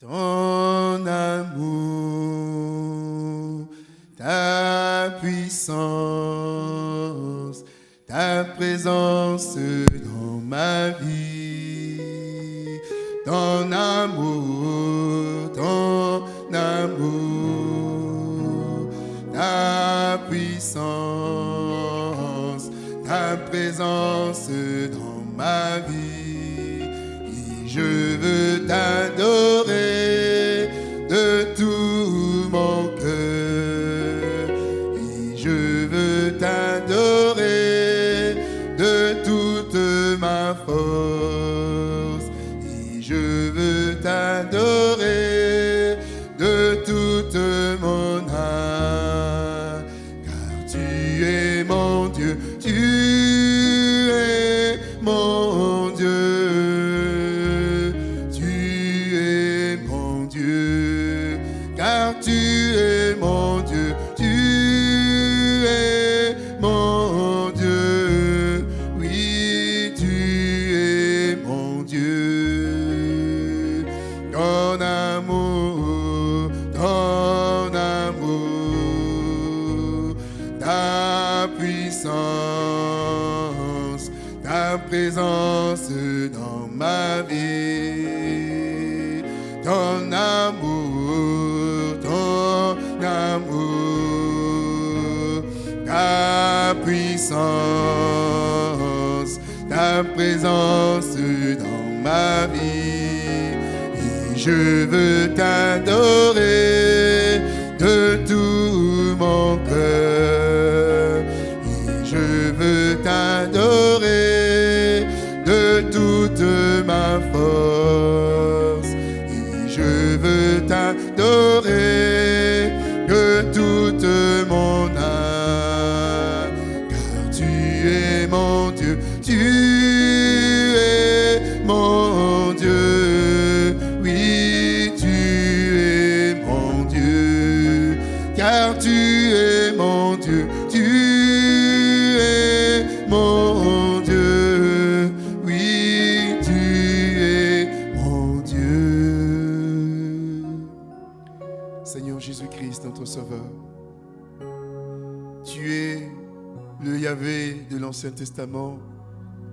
Ton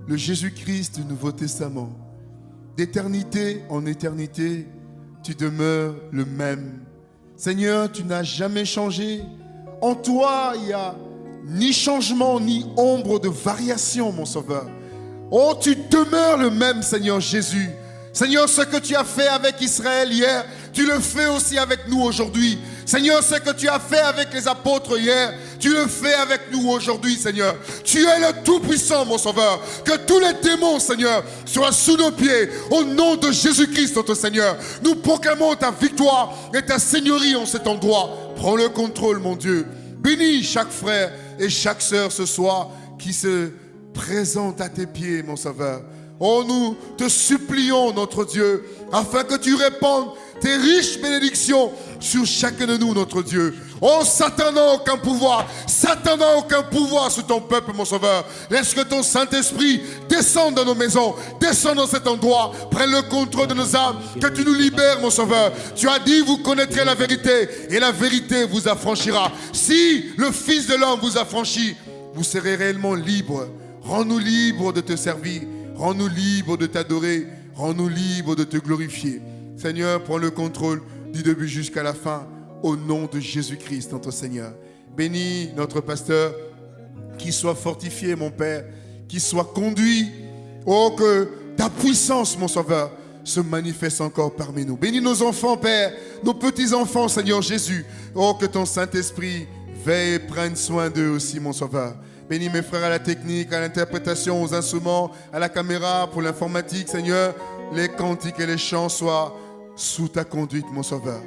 Le Jésus-Christ du Nouveau Testament. D'éternité en éternité, tu demeures le même. Seigneur, tu n'as jamais changé. En toi, il n'y a ni changement, ni ombre de variation, mon Sauveur. Oh, tu demeures le même, Seigneur Jésus. Seigneur, ce que tu as fait avec Israël hier, tu le fais aussi avec nous aujourd'hui. Seigneur, ce que tu as fait avec les apôtres hier, tu le fais avec nous aujourd'hui, Seigneur. Tu es le Tout-Puissant, mon Sauveur. Que tous les démons, Seigneur, soient sous nos pieds. Au nom de Jésus-Christ, notre Seigneur, nous proclamons ta victoire et ta seigneurie en cet endroit. Prends le contrôle, mon Dieu. Bénis chaque frère et chaque sœur ce soir qui se présente à tes pieds, mon Sauveur. Oh, nous te supplions, notre Dieu, afin que tu répandes tes riches bénédictions sur chacun de nous, notre Dieu. Oh, Satan n'a aucun pouvoir. Satan n'a aucun pouvoir sur ton peuple, mon Sauveur. Laisse que ton Saint-Esprit descende dans nos maisons, descende dans cet endroit, prenne le contrôle de nos âmes, que tu nous libères, mon Sauveur. Tu as dit, vous connaîtrez la vérité, et la vérité vous affranchira. Si le Fils de l'homme vous affranchit, vous serez réellement libres. Rends-nous libres de te servir. Rends-nous libres de t'adorer. Rends-nous libres de te glorifier. Seigneur, prends le contrôle du début jusqu'à la fin. Au nom de Jésus-Christ, notre Seigneur. Bénis notre pasteur. Qu'il soit fortifié, mon Père. Qu'il soit conduit. Oh, que ta puissance, mon Sauveur, se manifeste encore parmi nous. Bénis nos enfants, Père. Nos petits-enfants, Seigneur Jésus. Oh, que ton Saint-Esprit veille et prenne soin d'eux aussi, mon Sauveur. Bénis mes frères à la technique, à l'interprétation, aux instruments, à la caméra, pour l'informatique, Seigneur. Les cantiques et les chants soient sous ta conduite, mon Sauveur.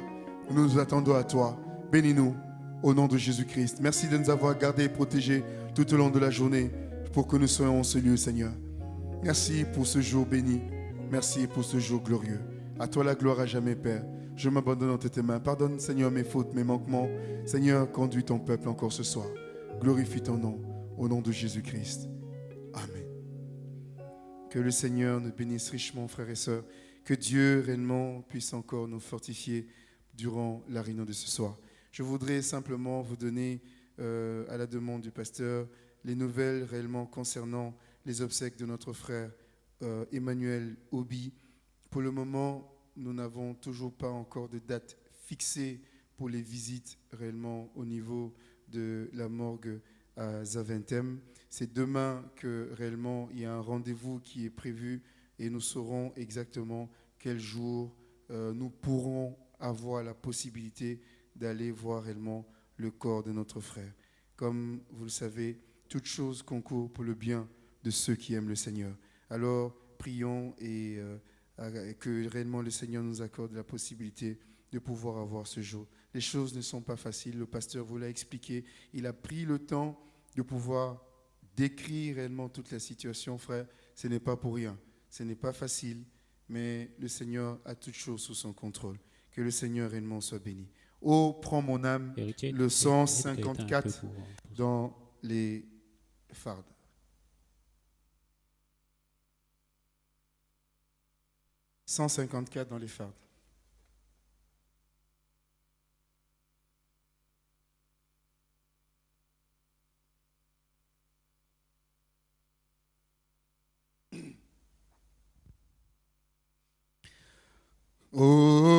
Nous nous attendons à toi. Bénis-nous au nom de Jésus-Christ. Merci de nous avoir gardés et protégés tout au long de la journée pour que nous soyons en ce lieu, Seigneur. Merci pour ce jour béni. Merci pour ce jour glorieux. À toi la gloire à jamais, Père. Je m'abandonne entre tes mains. Pardonne, Seigneur, mes fautes, mes manquements. Seigneur, conduis ton peuple encore ce soir. Glorifie ton nom. Au nom de Jésus-Christ. Amen. Que le Seigneur nous bénisse richement, frères et sœurs. Que Dieu réellement puisse encore nous fortifier durant la réunion de ce soir. Je voudrais simplement vous donner, euh, à la demande du pasteur, les nouvelles réellement concernant les obsèques de notre frère euh, Emmanuel Obi. Pour le moment, nous n'avons toujours pas encore de date fixée pour les visites réellement au niveau de la morgue à Zaventem. C'est demain que réellement il y a un rendez-vous qui est prévu et nous saurons exactement quel jour euh, nous pourrons avoir la possibilité d'aller voir réellement le corps de notre frère. Comme vous le savez, toute chose concourt pour le bien de ceux qui aiment le Seigneur. Alors, prions et euh, que réellement le Seigneur nous accorde la possibilité de pouvoir avoir ce jour. Les choses ne sont pas faciles, le pasteur vous l'a expliqué. Il a pris le temps de pouvoir décrire réellement toute la situation, frère. Ce n'est pas pour rien. Ce n'est pas facile, mais le Seigneur a toutes choses sous son contrôle. Que le Seigneur réellement soit béni. Oh, prends mon âme, le 154 dans les fardes. 154 dans les fardes. Oh,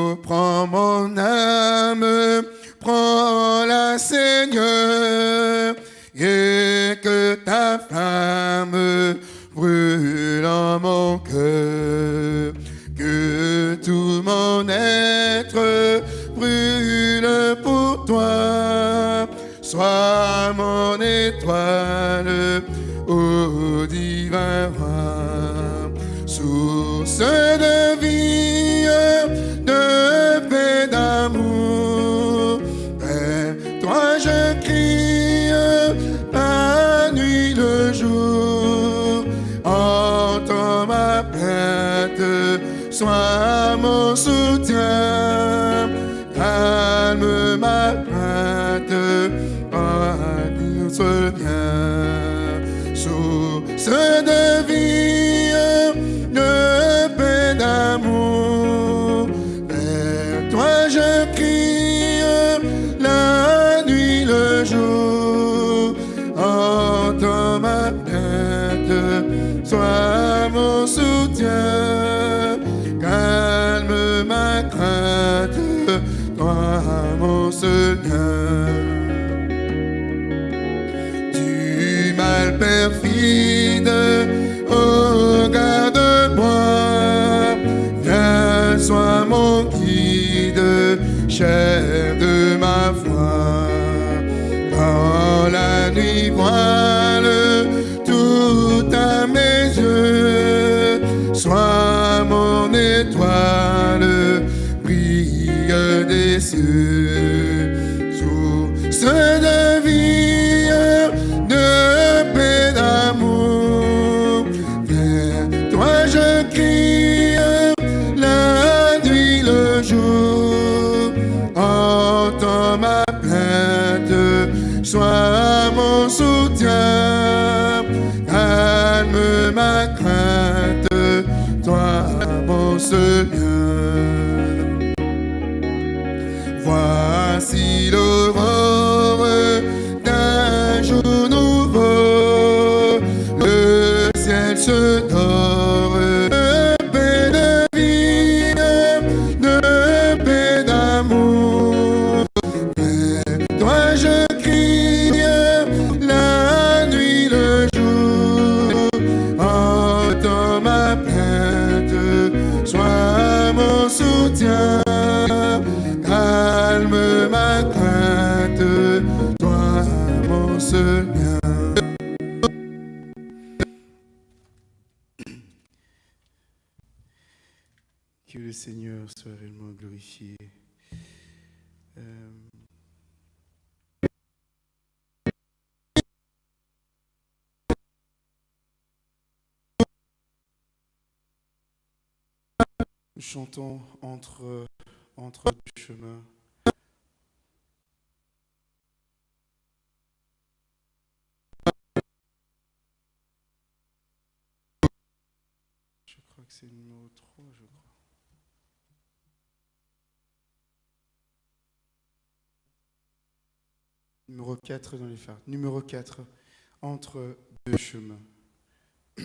sois mon soutien. Calme ma crainte, toi mon seul Euh, chantons entre, entre deux chemins. Je crois que c'est le numéro 3, je crois. Numéro 4 dans les phares. Numéro 4, entre deux chemins.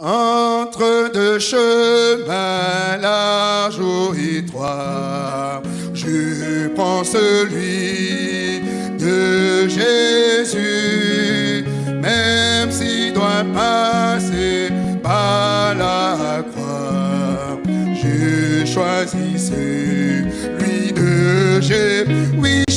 Entre deux chemins larges ou étroits, je prends celui de Jésus, même s'il doit passer par la croix. Je choisis celui de Jésus.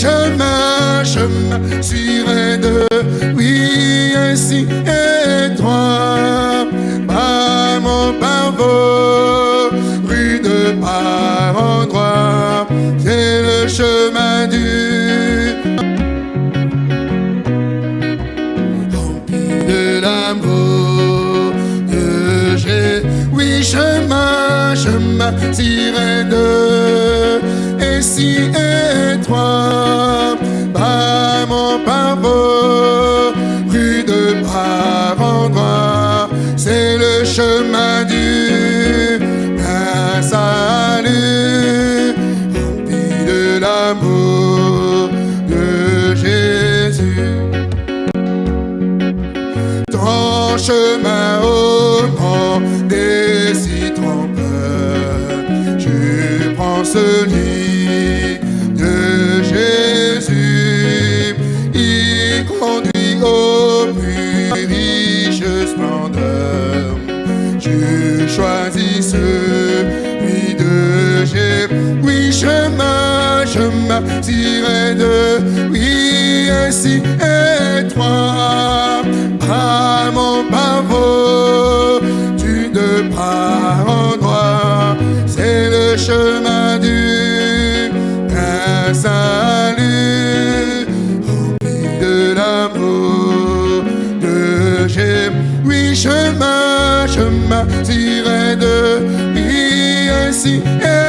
Chemin, chemin, sur de oui, ainsi étroit, par mon pavot, rue de par endroit, c'est le chemin du rempli de l'amour de Jésus. Oui, chemin, chemin, tirer de et si étroit, chemin du salut, rempli de l'amour de Jésus ton chemin au grand des si trompeurs. Je prends celui tiré de oui, ainsi étroit. À mon pavot, tu ne par endroit, c'est le chemin du plein salut, rempli de l'amour de Jésus. Oui, chemin, chemin, tiré de oui, ainsi à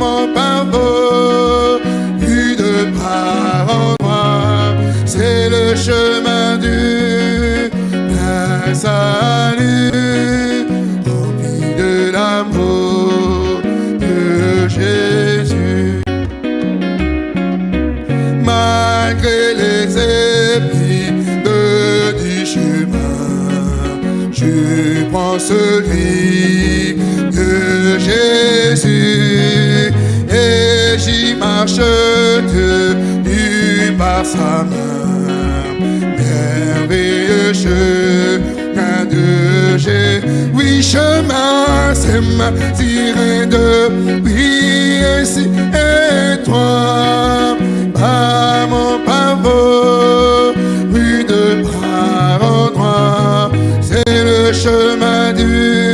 mon pavot, tu de par endroit, c'est le chemin du plein salut, rempli de l'amour de Jésus. Malgré les épines du chemin, je prends celui de Jésus et j'y marche tenu par sa main. Merveilleux chemin de Jésus, oui chemin, c'est ma tiré de oui ainsi étroit, par mon pavot, rue de par endroit, c'est le chemin du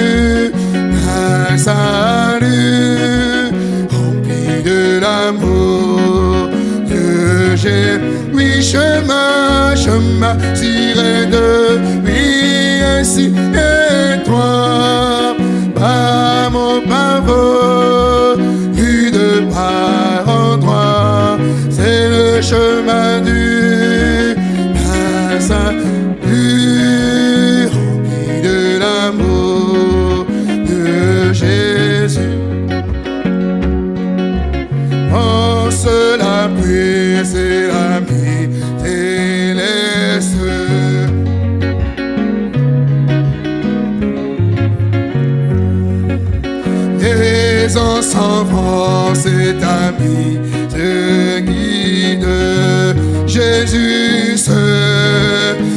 Oui, chemin, chemin, tiré de oui, ainsi étroit, par mon pavot, rue de par endroit, c'est le chemin du Jésus,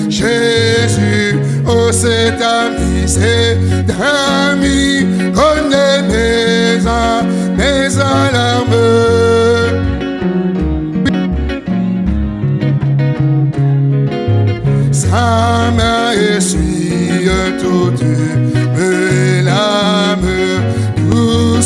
Jésus, oh c'est ami, c'est ami, connaît mes, mes alarmes. sa main essuie toute mes larmes, tout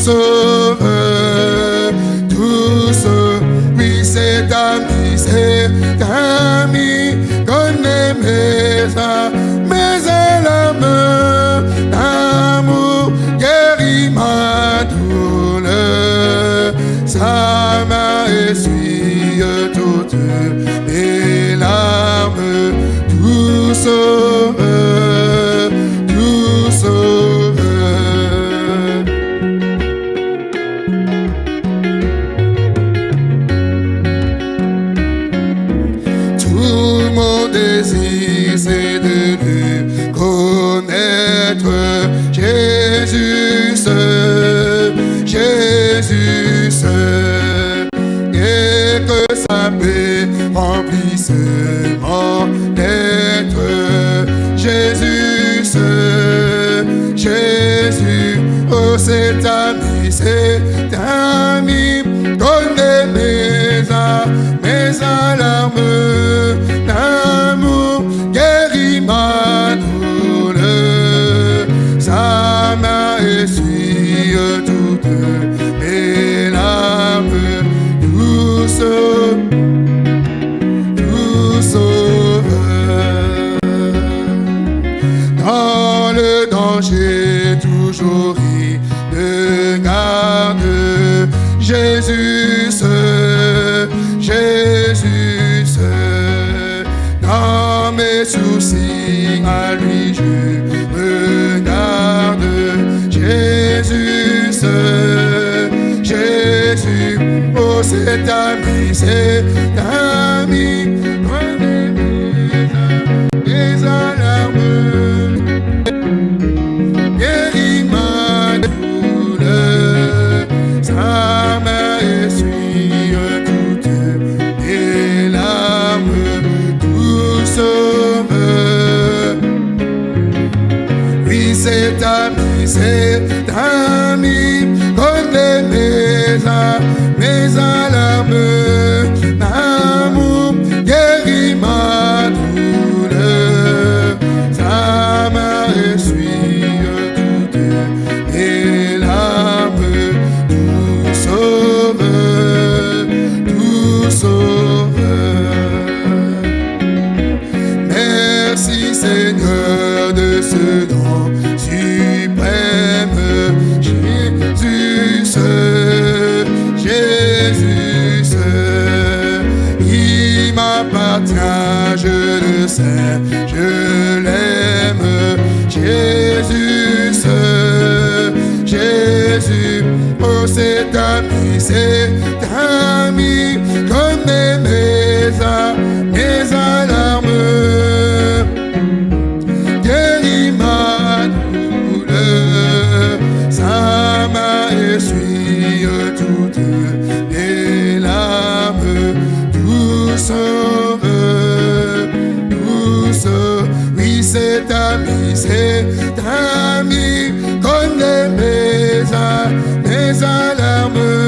Hey. Essuie toutes mes larmes, douce tout sauveur. Dans le danger, toujours il garde. Jésus, Jésus. Dans mes soucis, à lui Jésus, oh c'est ami, c'est ami, prenez mes, ma douleur, sa main essuie toutes mes larmes, tout. Oui, c'est ami, c'est ami, connaît mes, mes alarmes, je l'aime. Jésus, Jésus, oh c'est ami, c'est ami, comme mes, mes alarmes. Guéris ma douleur, sa main essuie toutes mes larmes, tout ami, c'est ami, connaît mes, mes alarmes.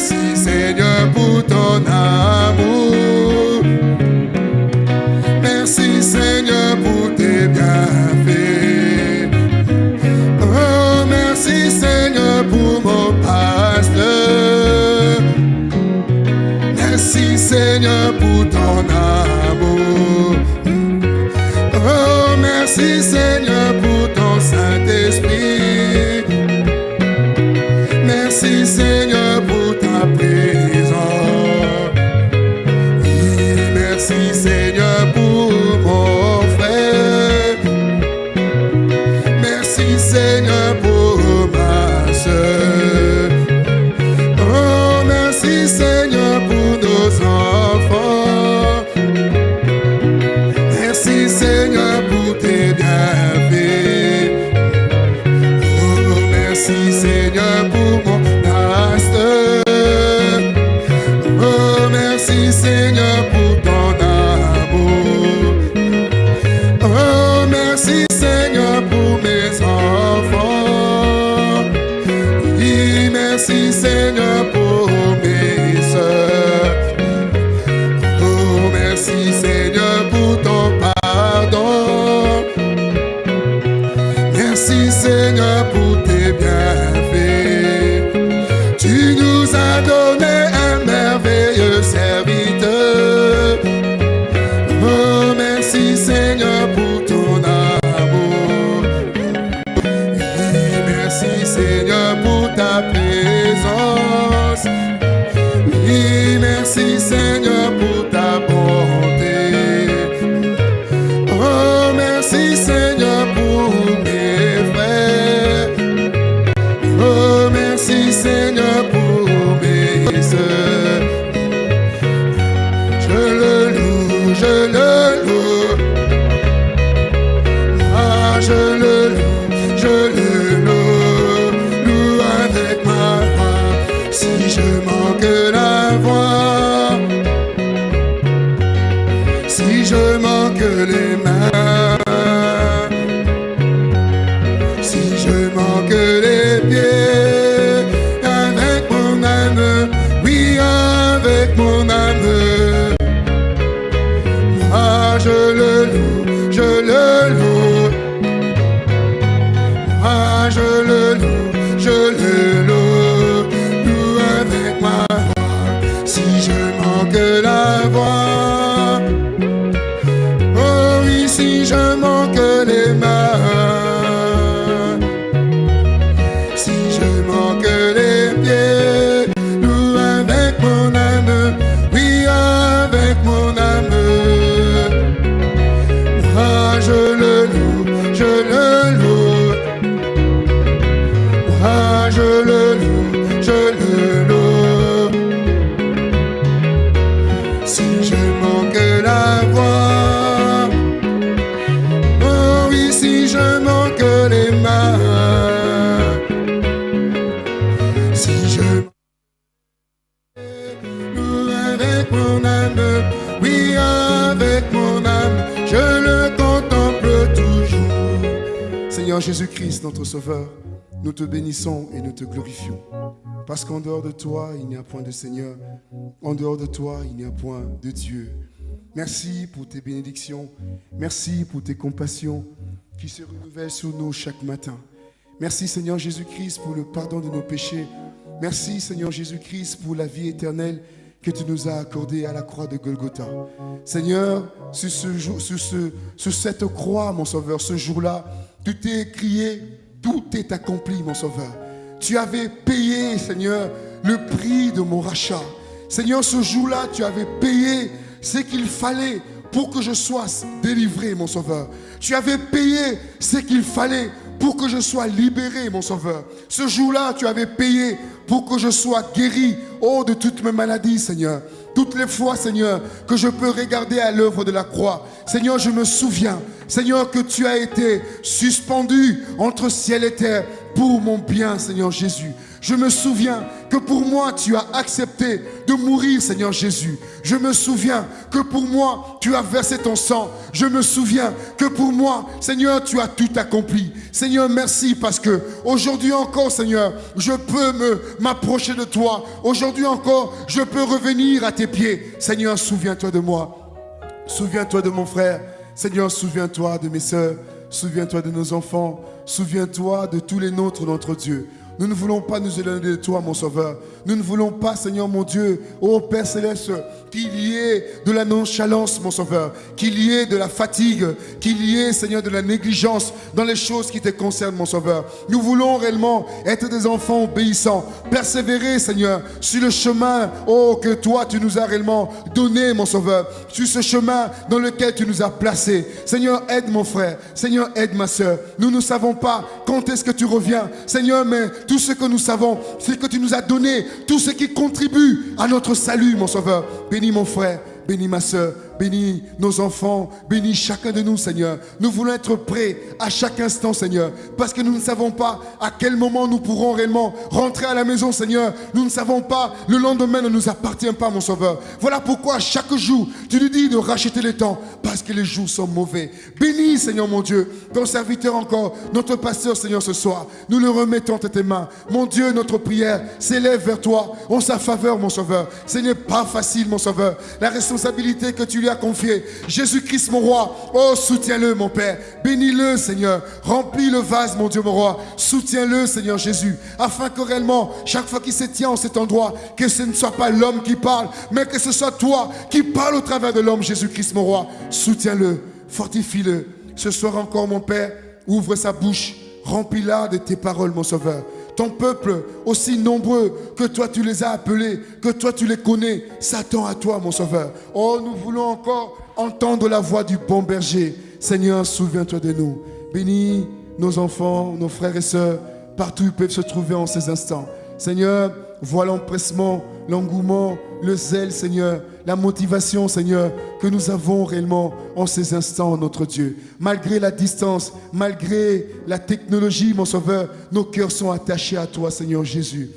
Merci Seigneur pour ton amour. Merci Seigneur pour tes bienfaits. Oh, merci Seigneur pour mon pasteur. merci Seigneur pour ton amour. Oh, merci Seigneur pour ton Saint-Esprit. Sauveur, nous te bénissons et nous te glorifions. Parce qu'en dehors de toi, il n'y a point de Seigneur. En dehors de toi, il n'y a point de Dieu. Merci pour tes bénédictions. Merci pour tes compassions qui se renouvellent sur nous chaque matin. Merci Seigneur Jésus-Christ pour le pardon de nos péchés. Merci Seigneur Jésus-Christ pour la vie éternelle que tu nous as accordée à la croix de Golgotha. Seigneur, sur, ce sur, ce, sur cette croix, mon Sauveur, ce jour-là, tu t'es crié, tout est accompli, mon Sauveur. Tu avais payé, Seigneur, le prix de mon rachat. Seigneur, ce jour-là, tu avais payé ce qu'il fallait pour que je sois délivré, mon Sauveur. Tu avais payé ce qu'il fallait pour que je sois libéré, mon Sauveur. Ce jour-là, tu avais payé pour que je sois guéri, oh, de toutes mes maladies, Seigneur. Toutes les fois, Seigneur, que je peux regarder à l'œuvre de la croix, Seigneur, je me souviens, Seigneur, que tu as été suspendu entre ciel et terre pour mon bien, Seigneur Jésus. Je me souviens que pour moi, tu as accepté de mourir, Seigneur Jésus. Je me souviens que pour moi, tu as versé ton sang. Je me souviens que pour moi, Seigneur, tu as tout accompli. Seigneur, merci parce que aujourd'hui encore, Seigneur, je peux m'approcher de toi. Aujourd'hui encore, je peux revenir à tes pieds. Seigneur, souviens-toi de moi. Souviens-toi de mon frère. Seigneur, souviens-toi de mes sœurs. Souviens-toi de nos enfants. Souviens-toi de tous les nôtres, notre Dieu. Nous ne voulons pas nous éloigner de toi, mon Sauveur. Nous ne voulons pas, Seigneur mon Dieu, ô Père céleste, qu'il y ait de la nonchalance, mon Sauveur, qu'il y ait de la fatigue, qu'il y ait, Seigneur, de la négligence dans les choses qui te concernent, mon Sauveur. Nous voulons réellement être des enfants obéissants, persévérer, Seigneur, sur le chemin, oh, que toi, tu nous as réellement donné, mon Sauveur, sur ce chemin dans lequel tu nous as placés. Seigneur, aide mon frère, Seigneur, aide ma soeur. Nous ne savons pas quand est-ce que tu reviens, Seigneur, mais tout ce que nous savons, c'est que tu nous as donné tout ce qui contribue à notre salut, mon Sauveur. Bénis mon frère, bénis ma soeur, Bénis nos enfants, bénis chacun de nous, Seigneur. Nous voulons être prêts à chaque instant, Seigneur, parce que nous ne savons pas à quel moment nous pourrons réellement rentrer à la maison, Seigneur. Nous ne savons pas, le lendemain ne nous appartient pas, mon Sauveur. Voilà pourquoi chaque jour, tu nous dis de racheter les temps, parce que les jours sont mauvais. Bénis, Seigneur mon Dieu, ton serviteur encore, notre pasteur, Seigneur, ce soir. Nous le remettons à tes mains. Mon Dieu, notre prière s'élève vers toi en sa faveur, mon Sauveur. Ce n'est pas facile, mon Sauveur. La responsabilité que tu lui confié. Jésus-Christ, mon roi, oh, soutiens-le, mon Père. Bénis-le, Seigneur. Remplis le vase, mon Dieu, mon roi. Soutiens-le, Seigneur Jésus, afin que réellement, chaque fois qu'il se tient en cet endroit, que ce ne soit pas l'homme qui parle, mais que ce soit toi qui parle au travers de l'homme, Jésus-Christ, mon roi. Soutiens-le, fortifie-le. Ce soir encore, mon Père, ouvre sa bouche, remplis-la de tes paroles, mon Sauveur ton peuple, aussi nombreux que toi tu les as appelés, que toi tu les connais, s'attend à toi, mon Sauveur. Oh, nous voulons encore entendre la voix du bon berger. Seigneur, souviens-toi de nous. Bénis nos enfants, nos frères et sœurs, partout où ils peuvent se trouver en ces instants. Seigneur, vois l'empressement, l'engouement, le zèle, Seigneur, la motivation, Seigneur, que nous avons réellement en ces instants, notre Dieu. Malgré la distance, malgré la technologie, mon Sauveur, nos cœurs sont attachés à toi, Seigneur Jésus.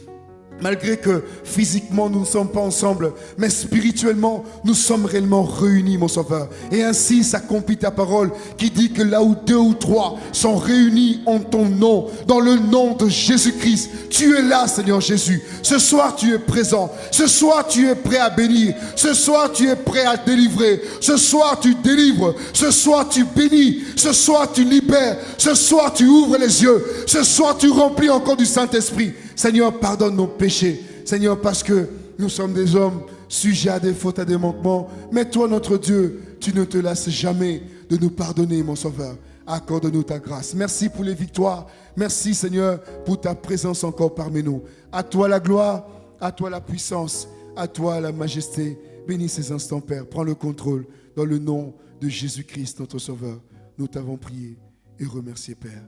Malgré que physiquement nous ne sommes pas ensemble, mais spirituellement nous sommes réellement réunis, mon Sauveur. Et ainsi s'accomplit ta parole qui dit que là où deux ou trois sont réunis en ton nom, dans le nom de Jésus-Christ, tu es là, Seigneur Jésus. Ce soir tu es présent. Ce soir tu es prêt à bénir. Ce soir tu es prêt à délivrer. Ce soir tu délivres. Ce soir tu bénis. Ce soir tu libères. Ce soir tu ouvres les yeux. Ce soir tu remplis encore du Saint-Esprit. Seigneur, pardonne nos péchés. Seigneur, parce que nous sommes des hommes sujets à des fautes, à des manquements. Mais toi, notre Dieu, tu ne te lasses jamais de nous pardonner, mon Sauveur. Accorde-nous ta grâce. Merci pour les victoires. Merci, Seigneur, pour ta présence encore parmi nous. À toi la gloire, à toi la puissance, à toi la majesté. Bénis ces instants, Père. Prends le contrôle dans le nom de Jésus-Christ, notre Sauveur. Nous t'avons prié et remercié, Père.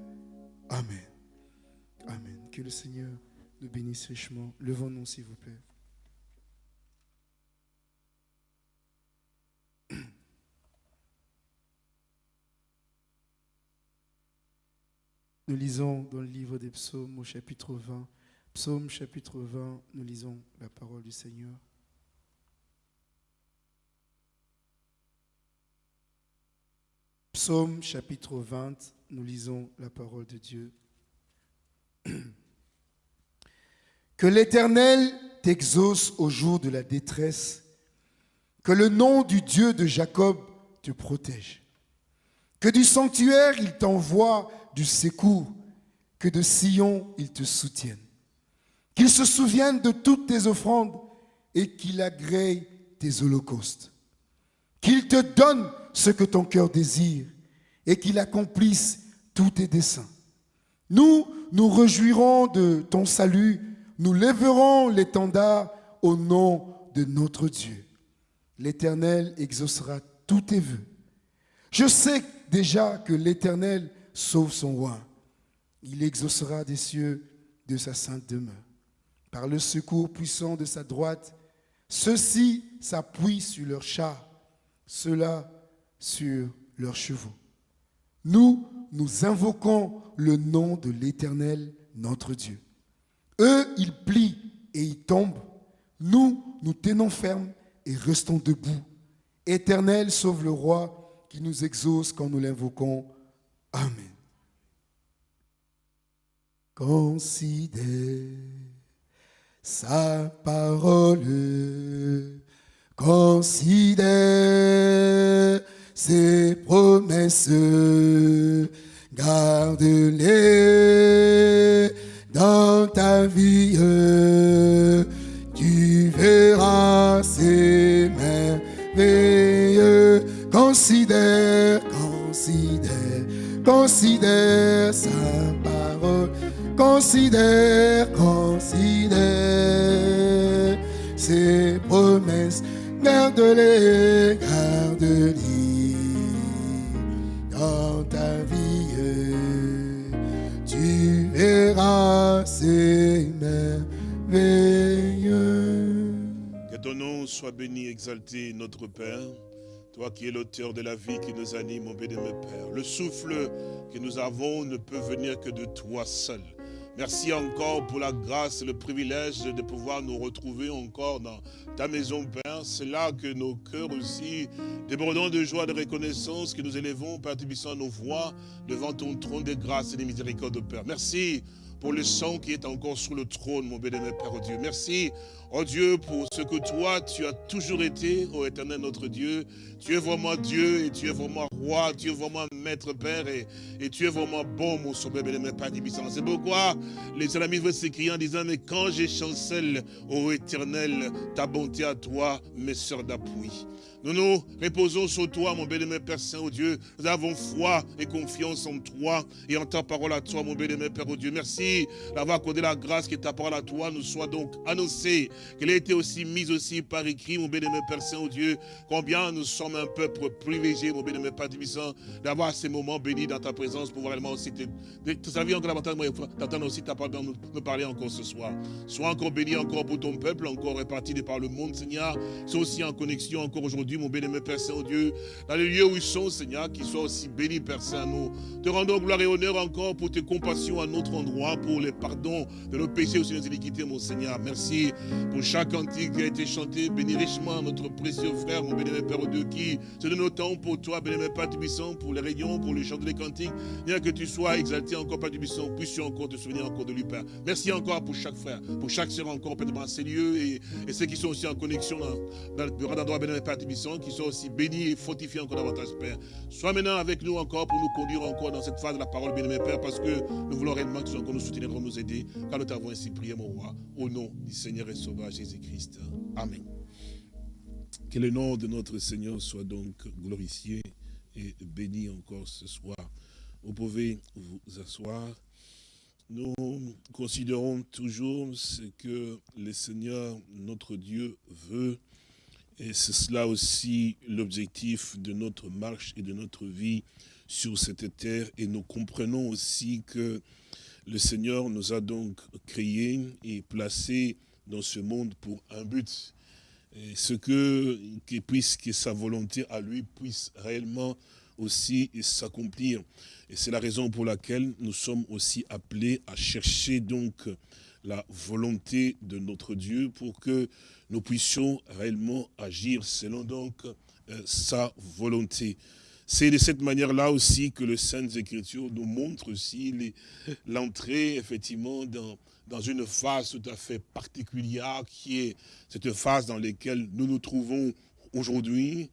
Amen. Amen. Que le Seigneur nous bénisse richement. Levons-nous, s'il vous plaît. Nous lisons dans le livre des psaumes au chapitre 20. Psaume chapitre 20, nous lisons la parole du Seigneur. Psaume chapitre 20, nous lisons la parole de Dieu. Que l'Éternel t'exauce au jour de la détresse, que le nom du Dieu de Jacob te protège, que du sanctuaire il t'envoie du secours, que de Sion il te soutienne, qu'il se souvienne de toutes tes offrandes et qu'il agrée tes holocaustes, qu'il te donne ce que ton cœur désire et qu'il accomplisse tous tes desseins. Nous nous réjouirons de ton salut nous lèverons l'étendard au nom de notre Dieu. L'Éternel exaucera tous tes vœux. Je sais déjà que l'Éternel sauve son roi. Il exaucera des cieux de sa sainte demeure. Par le secours puissant de sa droite, ceux-ci s'appuient sur leurs chars, ceux-là sur leurs chevaux. Nous, nous invoquons le nom de l'Éternel, notre Dieu. Eux, ils plient et ils tombent. Nous, nous tenons ferme et restons debout. Éternel, sauve le roi qui nous exauce quand nous l'invoquons. Amen. Considère sa parole, considère ses promesses, garde-les dans ta vie, euh, tu verras ces merveilleux. Considère, considère, considère sa parole. Considère, considère ses promesses. Garde-les, garde-les. Que ton nom soit béni, exalté, notre Père. Toi qui es l'auteur de la vie qui nous anime, mon bénémoine Père. Le souffle que nous avons ne peut venir que de toi seul. Merci encore pour la grâce et le privilège de pouvoir nous retrouver encore dans ta maison, Père. C'est là que nos cœurs aussi, débordant de joie, de reconnaissance, que nous élevons, Père nos voix devant ton trône de grâce et de miséricorde, Père. Merci pour le sang qui est encore sur le trône, mon bénémoine Père Dieu. Merci, oh Dieu, pour ce que toi, tu as toujours été, oh éternel notre Dieu. Tu es vraiment Dieu et tu es vraiment roi, tu es vraiment maître Père et, et tu es vraiment bon, mon sauveur, bénémoine Père Tubissant. C'est pourquoi les amis veulent s'écrier en disant, mais quand j'ai chancelle, ô éternel, ta bonté à toi, mes sœurs d'appui. Nous nous reposons sur toi, mon bénémoine Père Saint-Dieu. Nous avons foi et confiance en toi et en ta parole à toi, mon bénémoine Père Dieu. Merci d'avoir accordé la grâce que ta parole à toi nous soit donc annoncée, qu'elle ait été aussi mise aussi par écrit, mon bénémoine Père Saint-Dieu. Combien nous sommes un peuple privilégié, mon bénémoine Père Tibissant, d'avoir ces moments bénis dans ta présence pour réellement aussi te servir encore davantage, d'entendre aussi ta parole nous, parler encore ce soir. Sois encore béni encore pour ton peuple, encore réparti par le monde, Seigneur. Sois aussi en connexion encore aujourd'hui mon béni, Père Saint-Dieu, dans les lieux où ils sont, Seigneur, qu'ils soient aussi bénis, Père Saint, nous te rendons gloire et honneur encore pour tes compassions à notre endroit, pour les pardons de nos péchés aussi nos iniquités, mon Seigneur. Merci pour chaque cantique qui a été chanté. Bénis richement notre précieux frère, mon béni, Père Dieu, qui se donne autant pour toi, béni, Père Tubissant, pour les réunions, pour le chant des cantiques. Bien que tu sois exalté encore, Père Tubissant, puisses-tu encore te souvenir encore de lui, Père. Merci encore pour chaque frère, pour chaque sœur encore, Père, dans ces lieux et, et ceux qui sont aussi en connexion dans, dans le bureau d'endroit, béni, Père Tubissant qui soient aussi bénis et fortifiés encore davantage, Père. Sois maintenant avec nous encore pour nous conduire encore dans cette phase de la parole, bien-aimé Père, parce que nous voulons réellement que encore nous soutenir, nous aider, car nous t'avons ainsi prié, mon roi, au nom du Seigneur et Sauveur Jésus-Christ. Amen. Que le nom de notre Seigneur soit donc glorifié et béni encore ce soir. Vous pouvez vous asseoir. Nous considérons toujours ce que le Seigneur, notre Dieu, veut et c'est cela aussi l'objectif de notre marche et de notre vie sur cette terre. Et nous comprenons aussi que le Seigneur nous a donc créés et placés dans ce monde pour un but. Et ce que, puisse que sa volonté à lui puisse réellement aussi s'accomplir. Et c'est la raison pour laquelle nous sommes aussi appelés à chercher donc la volonté de notre Dieu pour que nous puissions réellement agir selon donc euh, sa volonté. C'est de cette manière-là aussi que le Saintes Écritures nous montre aussi l'entrée, effectivement, dans, dans une phase tout à fait particulière, qui est cette phase dans laquelle nous nous trouvons aujourd'hui,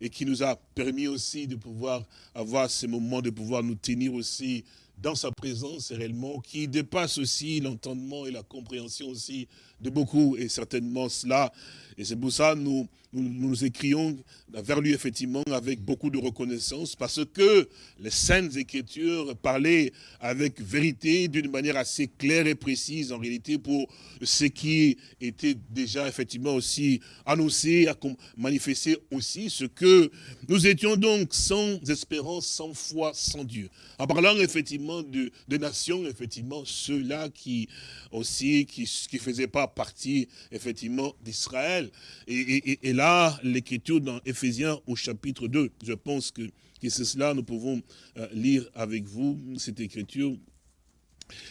et qui nous a permis aussi de pouvoir avoir ces moments, de pouvoir nous tenir aussi dans sa présence réellement, qui dépasse aussi l'entendement et la compréhension aussi de beaucoup, et certainement cela. Et c'est pour ça que nous, nous, nous, écrions vers lui, effectivement, avec beaucoup de reconnaissance, parce que les Saintes Écritures parlaient avec vérité, d'une manière assez claire et précise, en réalité, pour ce qui était déjà, effectivement, aussi annoncé, manifesté aussi, ce que nous étions donc sans espérance, sans foi, sans Dieu. En parlant, effectivement, de, de nations, effectivement, ceux-là qui aussi, qui ne faisaient pas partie, effectivement, d'Israël. Et, là, l'écriture dans Éphésiens au chapitre 2, je pense que, que c'est cela, nous pouvons euh, lire avec vous cette écriture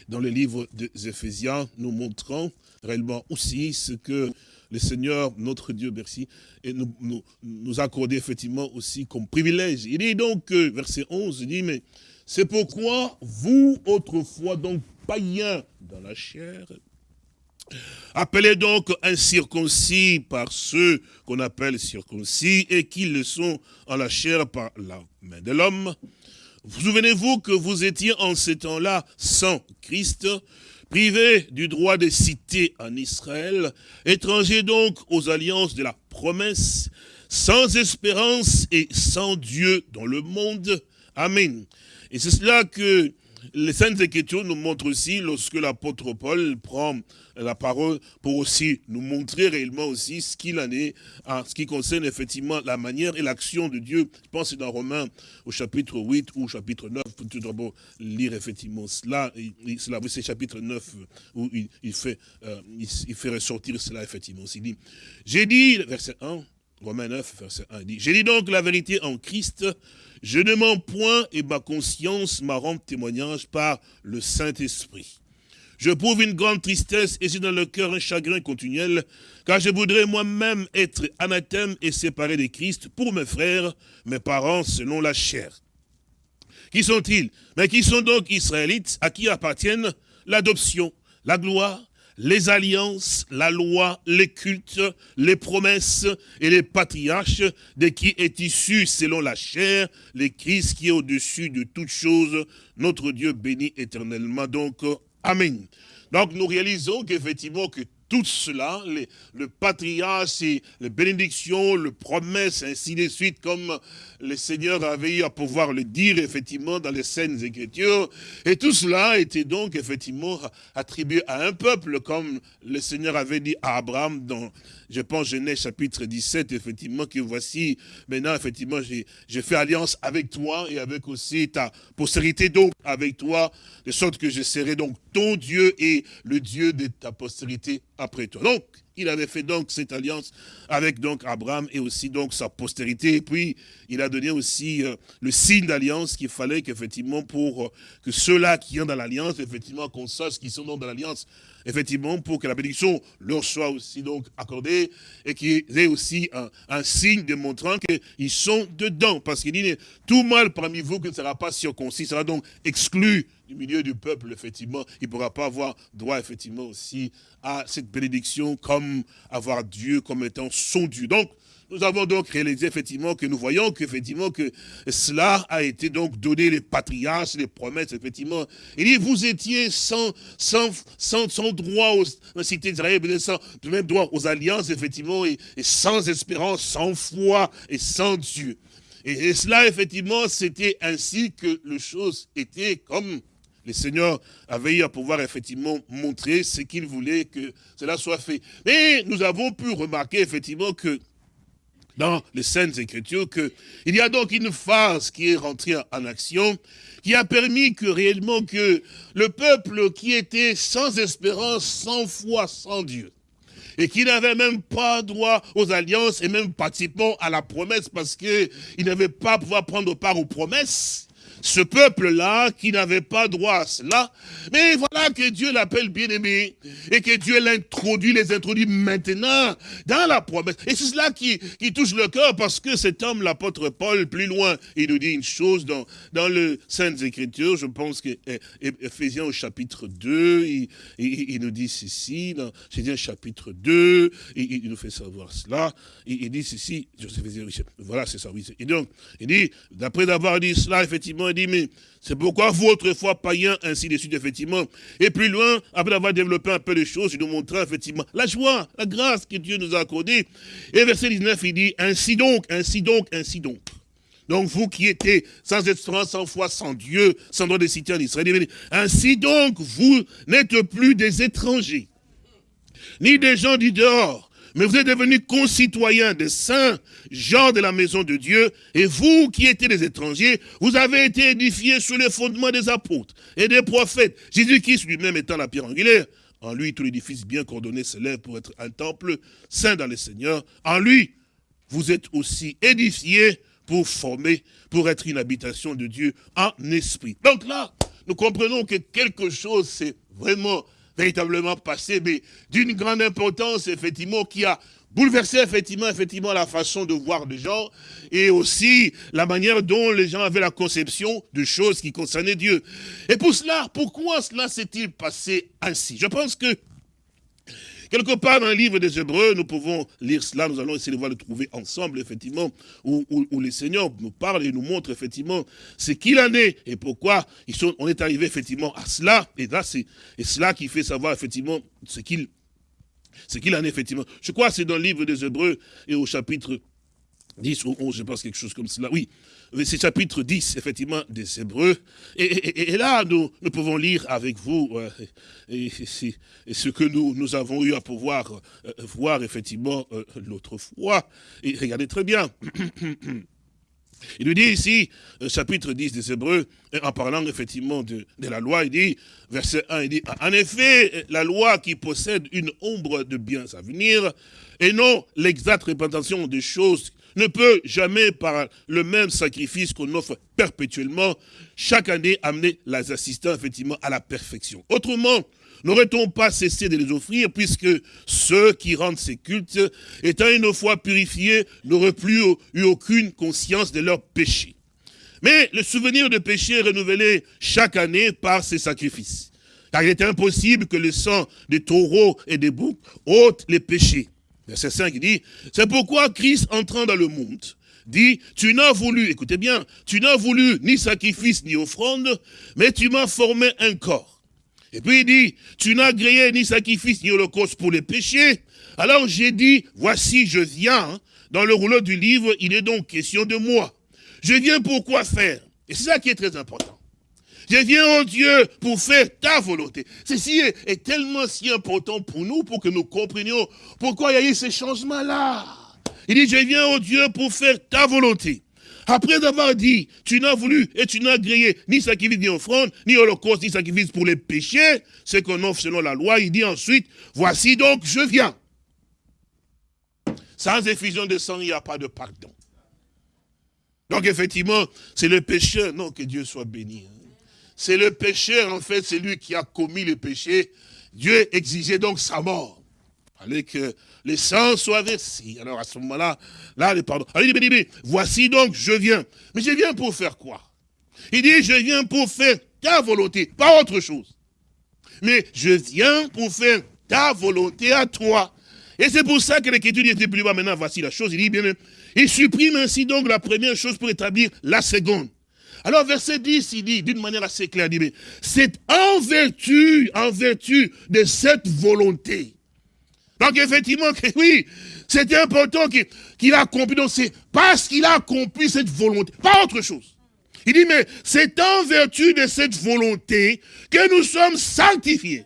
dans le livre des Éphésiens, nous montrant réellement aussi ce que le Seigneur, notre Dieu, merci, et nous, nous, nous accordé effectivement aussi comme privilège. Il dit donc, verset 11, il dit, mais c'est pourquoi vous, autrefois, donc païens dans la chair, Appelez donc incirconcis par ceux qu'on appelle circoncis et qui le sont en la chair par la main de l'homme. Vous souvenez-vous que vous étiez en ce temps-là sans Christ, privés du droit de citer en Israël, étrangers donc aux alliances de la promesse, sans espérance et sans Dieu dans le monde. Amen. Et c'est cela que les Saintes Écritures nous montrent aussi lorsque l'apôtre Paul prend la parole pour aussi nous montrer réellement aussi ce qu'il en est en ce qui concerne effectivement la manière et l'action de Dieu. Je pense que dans Romains au chapitre 8 ou au chapitre 9, pour tout d'abord lire effectivement cela. C'est chapitre 9 où il, fait, euh, il, fait ressortir cela effectivement. Il dit, j'ai dit, verset 1, Romains 9, verset 1, dit, j'ai dit donc la vérité en Christ, je ne mens point et ma conscience m'a rendu témoignage par le Saint-Esprit. Je prouve une grande tristesse et j'ai dans le cœur un chagrin continuel, car je voudrais moi-même être anathème et séparé de Christ pour mes frères, mes parents selon la chair. Qui sont-ils? Mais qui sont donc Israélites, à qui appartiennent? L'adoption, la gloire, les alliances, la loi, les cultes, les promesses et les patriarches, de qui est issu selon la chair, les Christ qui est au-dessus de toutes choses, notre Dieu béni éternellement. Donc, Amen. Donc nous réalisons qu'effectivement que tout cela, le patriarche, les bénédictions, les promesses, ainsi de suite, comme le Seigneur avait eu à pouvoir le dire effectivement dans les scènes écritures. Et tout cela était donc effectivement attribué à un peuple, comme le Seigneur avait dit à Abraham dans, je pense, Genèse chapitre 17, effectivement, que voici, maintenant, effectivement, j'ai fait alliance avec toi et avec aussi ta postérité, donc avec toi, de sorte que je serai donc ton Dieu et le Dieu de ta postérité Donc, il avait fait donc cette alliance avec donc Abraham et aussi donc sa postérité. Et puis, il a donné aussi euh, le signe d'alliance qu'il fallait qu'effectivement pour euh, que ceux-là qui sont dans l'alliance, effectivement, qu'on sache qu'ils sont donc dans l'alliance, effectivement, pour que la bénédiction leur soit aussi donc accordée et qu'ils aient aussi un, un signe démontrant qu'ils sont dedans. Parce qu'il dit, tout mal parmi vous qui ne sera pas circoncis sera donc exclu du milieu du peuple, effectivement, il ne pourra pas avoir droit, effectivement, aussi à cette bénédiction comme avoir Dieu comme étant son Dieu. Donc, nous avons donc réalisé effectivement que nous voyons qu'effectivement que cela a été donc donné les patriarches, les promesses, effectivement. Il dit, vous étiez sans, sans, sans, sans droit aux cités d'Israël, sans même droit aux alliances, effectivement, et, sans espérance, sans foi et sans Dieu. Et, et cela, effectivement, c'était ainsi que les choses étaient comme le Seigneur avait eu à pouvoir effectivement montrer ce qu'il voulait que cela soit fait. Mais nous avons pu remarquer effectivement que dans les Saintes Écritures qu'il y a donc une phase qui est rentrée en action, qui a permis que réellement que le peuple qui était sans espérance, sans foi, sans Dieu, et qui n'avait même pas droit aux alliances et même pratiquement à la promesse parce qu'il n'avait pas pouvoir prendre part aux promesses, ce peuple-là qui n'avait pas droit à cela. Mais voilà que Dieu l'appelle bien-aimé et que Dieu l'introduit, les introduit maintenant dans la promesse. Et c'est cela qui, qui touche le cœur parce que cet homme, l'apôtre Paul, plus loin, il nous dit une chose dans, dans le Saintes Écritures, je pense que Ephésiens au chapitre 2, il, il, nous dit ceci, dans Ephésiens chapitre 2, il, il, nous fait savoir cela, il, dit ceci, voilà c'est ça, oui. Et donc, il dit, d'après avoir dit cela, effectivement, dit, mais c'est pourquoi vous, autrefois païens, ainsi de suite, effectivement. Et plus loin, après avoir développé un peu de choses, il nous montra effectivement la joie, la grâce que Dieu nous a accordée. Et verset 19, il dit, ainsi donc, ainsi donc, ainsi donc. Donc vous qui étiez sans espérance, sans foi, sans Dieu, sans droit de citer en Israël, ainsi donc vous n'êtes plus des étrangers, ni des gens du dehors, mais vous êtes devenus concitoyens des saints, gens de la maison de Dieu, et vous qui étiez des étrangers, vous avez été édifiés sur les fondements des apôtres et des prophètes. Jésus-Christ lui-même étant la pierre angulaire, en lui tout l'édifice bien coordonné s'élève pour être un temple saint dans le Seigneur. En lui, vous êtes aussi édifiés pour former, pour être une habitation de Dieu en esprit. Donc là, nous comprenons que quelque chose, c'est vraiment véritablement passé, mais d'une grande importance, effectivement, qui a bouleversé effectivement, effectivement la façon de voir les gens et aussi la manière dont les gens avaient la conception de choses qui concernaient Dieu. Et pour cela, pourquoi cela s'est-il passé ainsi? Je pense que Quelque part dans le livre des Hébreux, nous pouvons lire cela, nous allons essayer de voir le trouver ensemble, effectivement, où, où, les seigneurs nous parlent et nous montrent, effectivement, ce qu'il en est et pourquoi ils sont, on est arrivé, effectivement, à cela. Et là, c'est cela qui fait savoir, effectivement, ce qu'il qu'il en est, effectivement. Je crois que c'est dans le livre des Hébreux et au chapitre 10 ou 11, je pense, quelque chose comme cela. Oui, c'est chapitre 10, effectivement, des Hébreux. Et, là, nous, pouvons lire avec vous euh, ce que nous, avons eu à pouvoir euh, voir, effectivement, euh, l'autre fois. Et regardez très bien. Il nous dit ici, chapitre 10 des Hébreux, en parlant effectivement de, de, la loi, il dit, verset 1, il dit, en effet, la loi qui possède une ombre de biens à venir, et non l'exacte représentation des choses ne peut jamais, par le même sacrifice qu'on offre perpétuellement, chaque année amener les assistants, effectivement, à la perfection. Autrement, n'aurait-on pas cessé de les offrir, puisque ceux qui rendent ces cultes, étant une fois purifiés, n'auraient plus eu aucune conscience de leur péché. Mais le souvenir de péché est renouvelé chaque année par ces sacrifices. Car il est impossible que le sang des taureaux et des boucs ôte les péchés. Verset 5 dit, c'est pourquoi Christ entrant dans le monde, dit, tu n'as voulu, écoutez bien, tu n'as voulu ni sacrifice ni offrande, mais tu m'as formé un corps. Et puis il dit, tu n'as gréé ni sacrifice ni holocauste pour les péchés. Alors j'ai dit, voici je viens. Dans le rouleau du livre, il est donc question de moi. Je viens pour quoi faire? Et c'est ça qui est très important. Je viens, oh Dieu, pour faire ta volonté. Ceci est, tellement si important pour nous, pour que nous comprenions pourquoi il y a eu ces changements-là. Il dit, je viens, oh Dieu, pour faire ta volonté. Après avoir dit, tu n'as voulu et tu n'as grillé ni sacrifice, ni offrande, ni holocauste, ni sacrifice pour les péchés, ce qu'on offre selon la loi, il dit ensuite, voici donc, je viens. Sans effusion de sang, il n'y a pas de pardon. Donc effectivement, c'est le pécheur, non, que Dieu soit béni. Hein. C'est le pécheur, en fait, c'est lui qui a commis le péché. Dieu exigeait donc sa mort. Fallait que les sang soit versé. Alors à ce moment-là, là, les pardons. Alors il dit, voici donc, je viens. Mais je viens pour faire quoi? Il dit, je viens pour faire ta volonté, pas autre chose. Mais je viens pour faire ta volonté à toi. Et c'est pour ça que l'écriture n'était plus bas. Maintenant, voici la chose. Il dit bien, il supprime ainsi donc la première chose pour établir la seconde. Alors verset 10, il dit d'une manière assez claire, il dit, c'est en vertu, en vertu de cette volonté. Donc effectivement, oui, c'était important qu'il a accompli, donc c'est parce qu'il a accompli cette volonté, pas autre chose. Il dit, mais c'est en vertu de cette volonté que nous sommes sanctifiés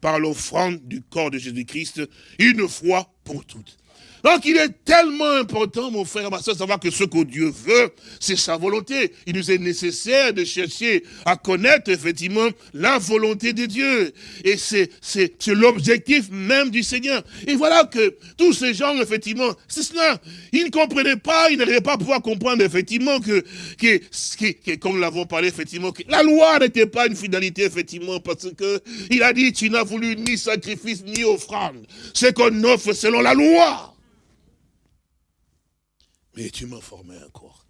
par l'offrande du corps de Jésus-Christ une fois pour toutes. Donc il est tellement important, mon frère, ma soeur, de savoir que ce que Dieu veut, c'est sa volonté. Il nous est nécessaire de chercher à connaître effectivement la volonté de Dieu. Et c'est l'objectif même du Seigneur. Et voilà que tous ces gens, effectivement, c'est cela. Ils ne comprenaient pas, ils n'arrivaient pas à pouvoir comprendre effectivement que, que, que, comme nous l'avons parlé, effectivement, que la loi n'était pas une fidélité, effectivement, parce que il a dit, tu n'as voulu ni sacrifice ni offrande. C'est qu'on offre selon la loi. Mais tu m'as formé encore.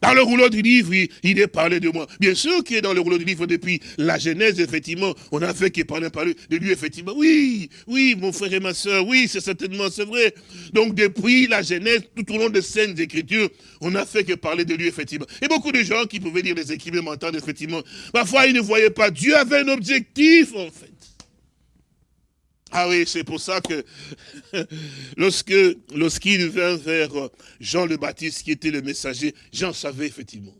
Dans le rouleau du livre, il, est parlé de moi. Bien sûr qu'il est dans le rouleau du livre depuis la Genèse, effectivement. On a fait qu'il parlait de lui, effectivement. Oui, oui, mon frère et ma soeur, oui, c'est certainement, c'est vrai. Donc depuis la Genèse, tout au long des scènes d'écriture, on a fait que parler de lui, effectivement. Et beaucoup de gens qui pouvaient lire les écrivains m'entendent, effectivement. Parfois, ils ne voyaient pas. Dieu avait un objectif, en fait. Ah oui, c'est pour ça que lorsque lorsqu'il vint vers Jean le Baptiste, qui était le messager, Jean savait effectivement.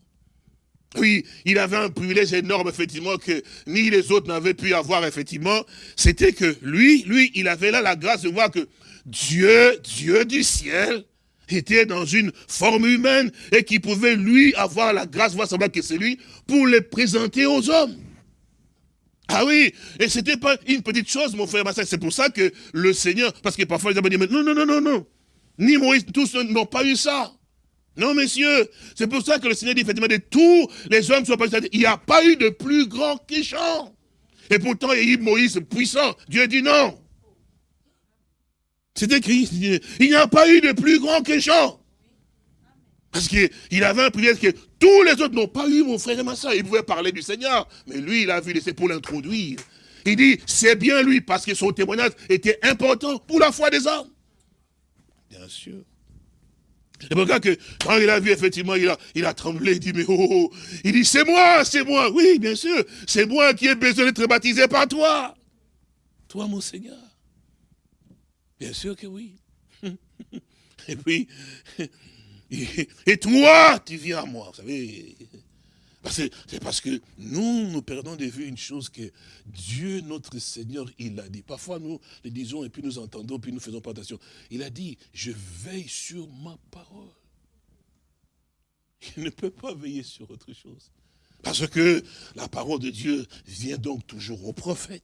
Oui, il avait un privilège énorme, effectivement, que ni les autres n'avaient pu avoir, effectivement. C'était que lui, lui, il avait là la grâce de voir que Dieu, Dieu du ciel, était dans une forme humaine et qui pouvait, lui, avoir la grâce, voir savoir que c'est lui, pour les présenter aux hommes. Ah oui, et c'était pas une petite chose, mon frère C'est pour ça que le Seigneur, parce que parfois les hommes disent, non, non, non, non, non. Ni Moïse, tous n'ont pas eu ça. Non, messieurs, c'est pour ça que le Seigneur dit effectivement de tous les hommes sont pas Il n'y a pas eu de plus grand qu'Échan. Et pourtant, il y a eu Moïse puissant. Dieu dit non. C'est écrit. Il n'y a pas eu de plus grand qu'Échan. Parce qu'il avait un privilège que tous les autres n'ont pas eu, mon frère et ma soeur. Ils pouvaient parler du Seigneur. Mais lui, il a vu, c'est pour l'introduire. Il dit, c'est bien lui, parce que son témoignage était important pour la foi des hommes. Bien sûr. C'est pour ça que quand il a vu, effectivement, il a, il a tremblé, il dit, mais oh, oh, oh. il dit, c'est moi, c'est moi. Oui, bien sûr, c'est moi qui ai besoin d'être baptisé par toi. Toi, mon Seigneur. Bien sûr que oui. Et puis, et, toi, tu viens à moi. Vous savez, c'est parce que nous, nous perdons de vue une chose que Dieu, notre Seigneur, il a dit. Parfois, nous le disons et puis nous entendons, puis nous faisons pas attention. Il a dit, je veille sur ma parole. Il ne peut pas veiller sur autre chose. Parce que la parole de Dieu vient donc toujours au prophète.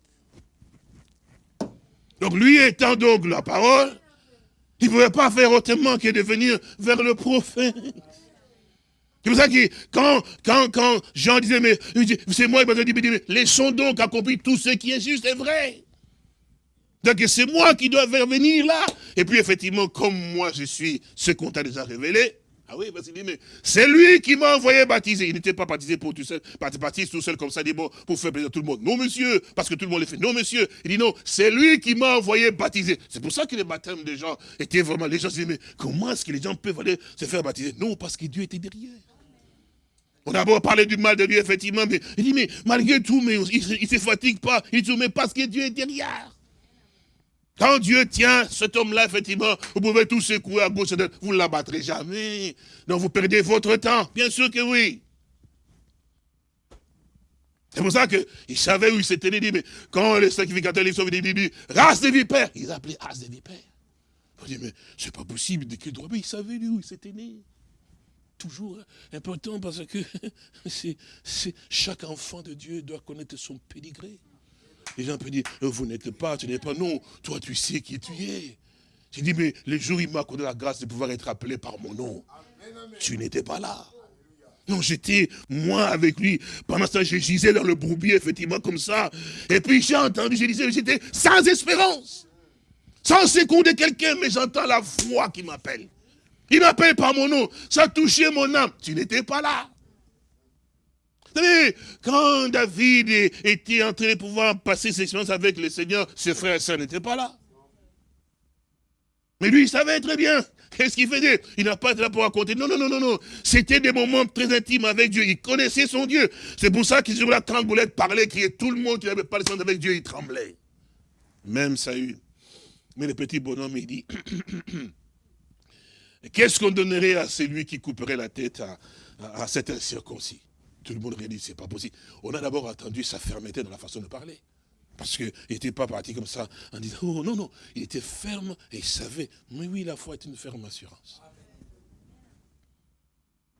Donc lui étant donc la parole, il ne pouvait pas faire autrement que de venir vers le prophète. C'est pour ça que quand, quand, quand Jean disait, mais c'est moi, il dit, mais laissons donc accomplir tout ce qui est juste et vrai. Donc c'est moi qui dois venir là. Et puis effectivement, comme moi je suis ce qu'on t'a déjà révélé, ah oui, parce qu'il dit, mais c'est lui qui m'a envoyé baptiser. Il n'était pas baptisé pour tout seul, baptisé tout seul comme ça, dit, bon, pour faire plaisir à tout le monde. Non, monsieur, parce que tout le monde le fait. Non, monsieur. Il dit, non, c'est lui qui m'a envoyé baptiser. C'est pour ça que les baptêmes des gens étaient vraiment, les gens se disaient, mais comment est-ce que les gens peuvent aller se faire baptiser? Non, parce que Dieu était derrière. On a beau parler du mal de lui, effectivement, mais il dit, mais malgré tout, mais il ne se fatigue pas. Il dit, mais parce que Dieu est derrière. Quand Dieu tient cet homme-là, effectivement, vous pouvez tout secouer à gauche, vous ne l'abattrez jamais. Donc vous perdez votre temps. Bien sûr que oui. C'est pour ça qu'il savait où il s'était né. Mais quand les sacrificateurs les sauvaient, il dit, race de vipères. Ils appelaient race de vipères. Il dit, mais c'est pas possible de droit? Mais il savait lui où il s'était né. Toujours important parce que chaque enfant de Dieu doit connaître son pédigré. Les gens peuvent dire, euh, vous n'êtes pas, tu n'es pas. Non, toi tu sais qui tu es. J'ai dit, mais le jour il m'a accordé la grâce de pouvoir être appelé par mon nom, tu n'étais pas là. Non, j'étais, moi, avec lui. Pendant temps, je gisais dans le bourbier, effectivement, comme ça. Et puis j'ai entendu, je disais, j'étais sans espérance. Sans seconder quelqu'un, mais j'entends la voix qui m'appelle. Il m'appelle par mon nom. Ça touchait mon âme. Tu n'étais pas là. Savez, quand David était en train de pouvoir passer ses expériences avec le Seigneur, ses frères et sœurs n'étaient pas là. Mais lui, il savait très bien. Qu'est-ce qu'il faisait? Il n'a pas été là pour raconter. Non, non, non, non, non. C'était des moments très intimes avec Dieu. Il connaissait son Dieu. C'est pour ça qu'il se là, quand Boulette parlait, criait tout le monde qui n'avait pas le avec Dieu, il tremblait. Même Saül. Mais le petit bonhomme, il dit, qu'est-ce qu'on donnerait à celui qui couperait la tête à, à cet incirconcis? Tout le monde réalise, c'est pas possible. On a d'abord entendu sa fermeté dans la façon de parler. Parce qu'il n'était pas parti comme ça en disant, oh non, non, il était ferme et il savait. Mais oui, la foi est une ferme assurance.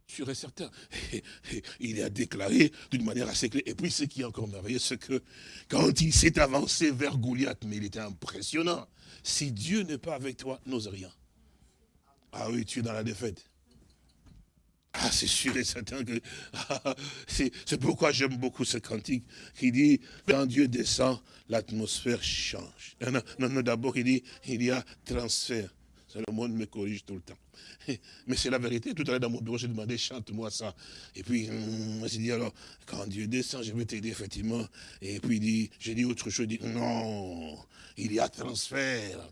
Sûr et certain. il a déclaré d'une manière assez claire. Et puis ce qui est encore merveilleux, c'est que quand il s'est avancé vers Goliath, mais il était impressionnant. Si Dieu n'est pas avec toi, n'ose rien. Ah oui, tu es dans la défaite. Ah, c'est sûr et certain que c'est pourquoi j'aime beaucoup ce cantique qui dit quand Dieu descend, l'atmosphère change. Non, non, non d'abord il dit il y a transfert. Le monde me corrige tout le temps. Mais c'est la vérité. Tout à l'heure dans mon bureau, j'ai demandé, chante-moi ça. Et puis, hum, j'ai dit, alors, quand Dieu descend, je vais t'aider, effectivement. Et puis, dit, j'ai dit autre chose, il dit, non, il y a transfert.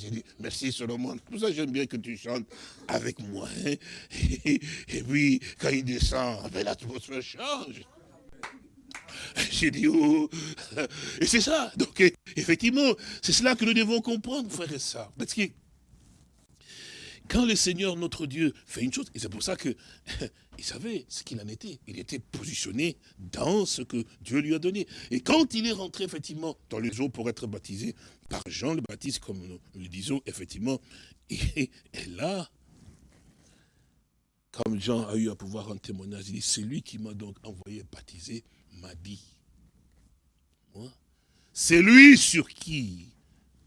J'ai dit, merci Solomon. Pour ça, j'aime bien que tu chantes avec moi. Hein. Et, puis, quand il descend, ben, l'atmosphère change. J'ai dit, oh. Et c'est ça. Donc, effectivement, c'est cela que nous devons comprendre, frère et sœurs. Parce que quand le Seigneur, notre Dieu, fait une chose, et c'est pour ça que il savait ce qu'il en était. Il était positionné dans ce que Dieu lui a donné. Et quand il est rentré, effectivement, dans les eaux pour être baptisé par Jean le Baptiste, comme nous le disons, effectivement, et, là, comme Jean a eu à pouvoir en témoignage, il dit, c'est lui qui m'a donc envoyé baptiser, m'a dit, c'est lui sur qui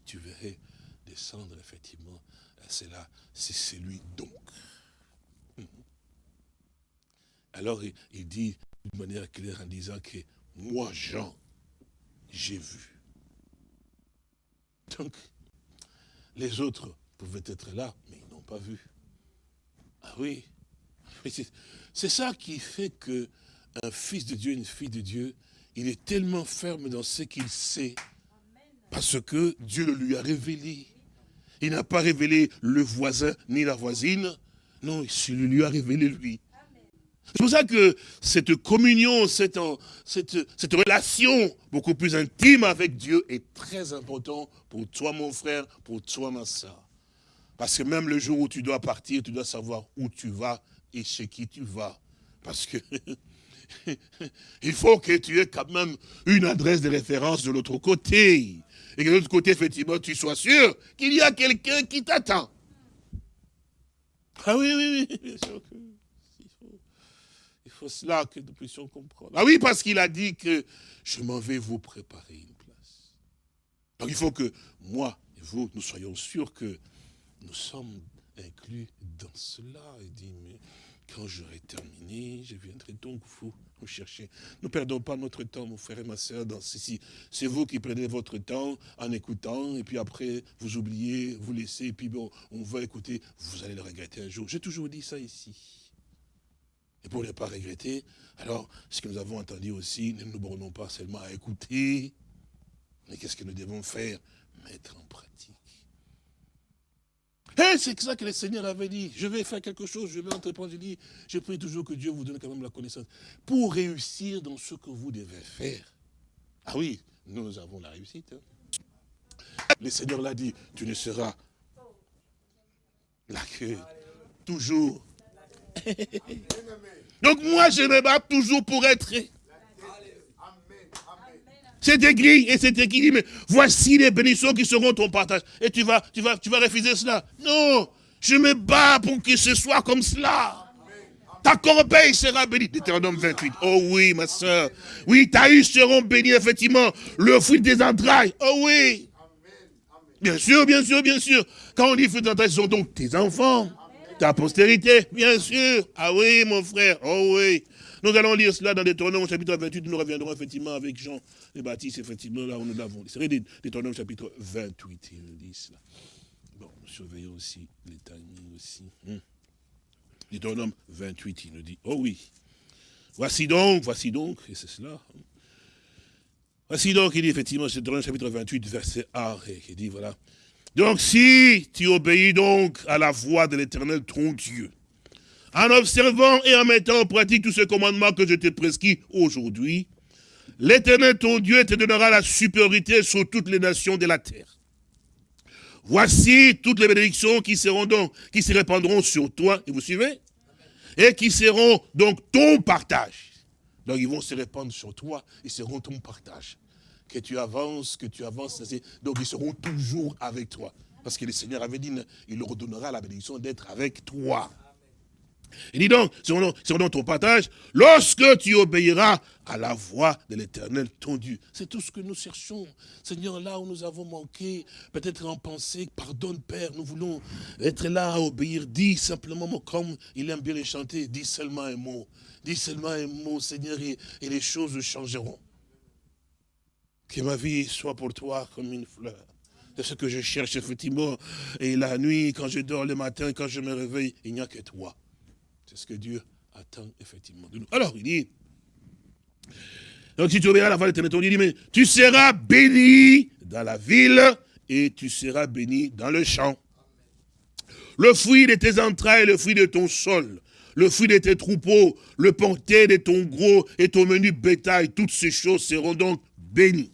tu verrais descendre, effectivement, c'est là c'est celui donc. Alors il, dit d'une manière claire en disant que moi, Jean, j'ai vu. Donc, les autres pouvaient être là, mais ils n'ont pas vu. Ah oui, c'est ça qui fait que un fils de Dieu, une fille de Dieu, il est tellement ferme dans ce qu'il sait, parce que Dieu le lui a révélé. Il n'a pas révélé le voisin ni la voisine. Non, il lui a révélé lui. C'est pour ça que cette communion, cette, cette, cette, relation beaucoup plus intime avec Dieu est très importante pour toi, mon frère, pour toi, ma soeur. Parce que même le jour où tu dois partir, tu dois savoir où tu vas et chez qui tu vas. Parce que il faut que tu aies quand même une adresse de référence de l'autre côté. Et que de l'autre côté, effectivement, tu sois sûr qu'il y a quelqu'un qui t'attend. Ah oui, oui, oui, bien sûr que il faut cela que nous puissions comprendre. Ah oui, parce qu'il a dit que je m'en vais vous préparer une place. Donc il faut que moi et vous, nous soyons sûrs que nous sommes inclus dans cela. Il dit, mais quand j'aurai terminé, je viendrai donc vous, vous chercher. Ne perdons pas notre temps, mon frère et ma soeur, dans ceci. C'est vous qui prenez votre temps en écoutant, et puis après, vous oubliez, vous laissez, et puis bon, on va écouter, vous allez le regretter un jour. J'ai toujours dit ça ici. Et pour ne pas regretter, alors, ce que nous avons entendu aussi, ne nous bornons pas seulement à écouter, mais qu'est-ce que nous devons faire? Mettre en pratique. Et c'est ça que le Seigneur avait dit. Je vais faire quelque chose, je vais entreprendre. Je dis, je prie toujours que Dieu vous donne quand même la connaissance. Pour réussir dans ce que vous devez faire. Ah oui, nous avons la réussite. Hein. Le Seigneur l'a dit, tu ne seras là que toujours. Donc moi, je me bats toujours pour être c'est écrit, et c'est écrit, mais voici les bénédictions qui seront ton partage. Et tu vas, tu vas, tu vas refuser cela. Non, je me bats pour que ce soit comme cela. Ta corbeille sera bénie. Deutéronome 28. Oh oui, ma soeur. Oui, ta huche seront bénies, effectivement. Le fruit des entrailles. Oh oui. Bien sûr, bien sûr, bien sûr. Quand on dit fruit des entrailles, ce sont donc tes enfants. Ta postérité, bien sûr. Ah oui, mon frère. Oh oui. Nous allons lire cela dans Deutéronome chapitre 28. Nous reviendrons effectivement avec Jean et Baptiste, effectivement, là où nous l'avons. C'est Deutéronome chapitre 28, il nous dit cela. Bon, surveillons aussi les timings aussi. Hum. Deutéronome 28, il nous dit, oh oui. Voici donc, voici donc, et c'est cela. Hein. Voici donc, il dit effectivement, c'est Deutéronome chapitre 28, verset 1, et il dit, voilà. Donc si tu obéis donc à la voix de l'éternel ton Dieu, en observant et en mettant en pratique tous ces commandements que je t'ai prescrits aujourd'hui, l'éternel ton Dieu te donnera la supériorité sur toutes les nations de la terre. Voici toutes les bénédictions qui seront donc, qui se répandront sur toi, et vous suivez Et qui seront donc ton partage. Donc ils vont se répandre sur toi, ils seront ton partage. Que tu avances, que tu avances, donc ils seront toujours avec toi. Parce que le Seigneur avait dit, il leur donnera la bénédiction d'être avec toi. Il dit donc, c'est donc ton partage, lorsque tu obéiras à la voix de l'éternel, ton Dieu. C'est tout ce que nous cherchons. Seigneur, là où nous avons manqué, peut-être en pensée, pardonne Père, nous voulons être là à obéir. Dis simplement, comme il aime bien les chanter, dis seulement un mot. Dis seulement un mot, Seigneur, et, et les choses changeront. Que ma vie soit pour toi comme une fleur. C'est ce que je cherche effectivement. Et la nuit, quand je dors le matin, quand je me réveille, il n'y a que toi. C'est ce que Dieu attend effectivement de nous. Alors, il dit, si tu la voix de mais tu seras béni dans la ville et tu seras béni dans le champ. Le fruit de tes entrailles, le fruit de ton sol, le fruit de tes troupeaux, le porté de ton gros et ton menu bétail, toutes ces choses seront donc bénies.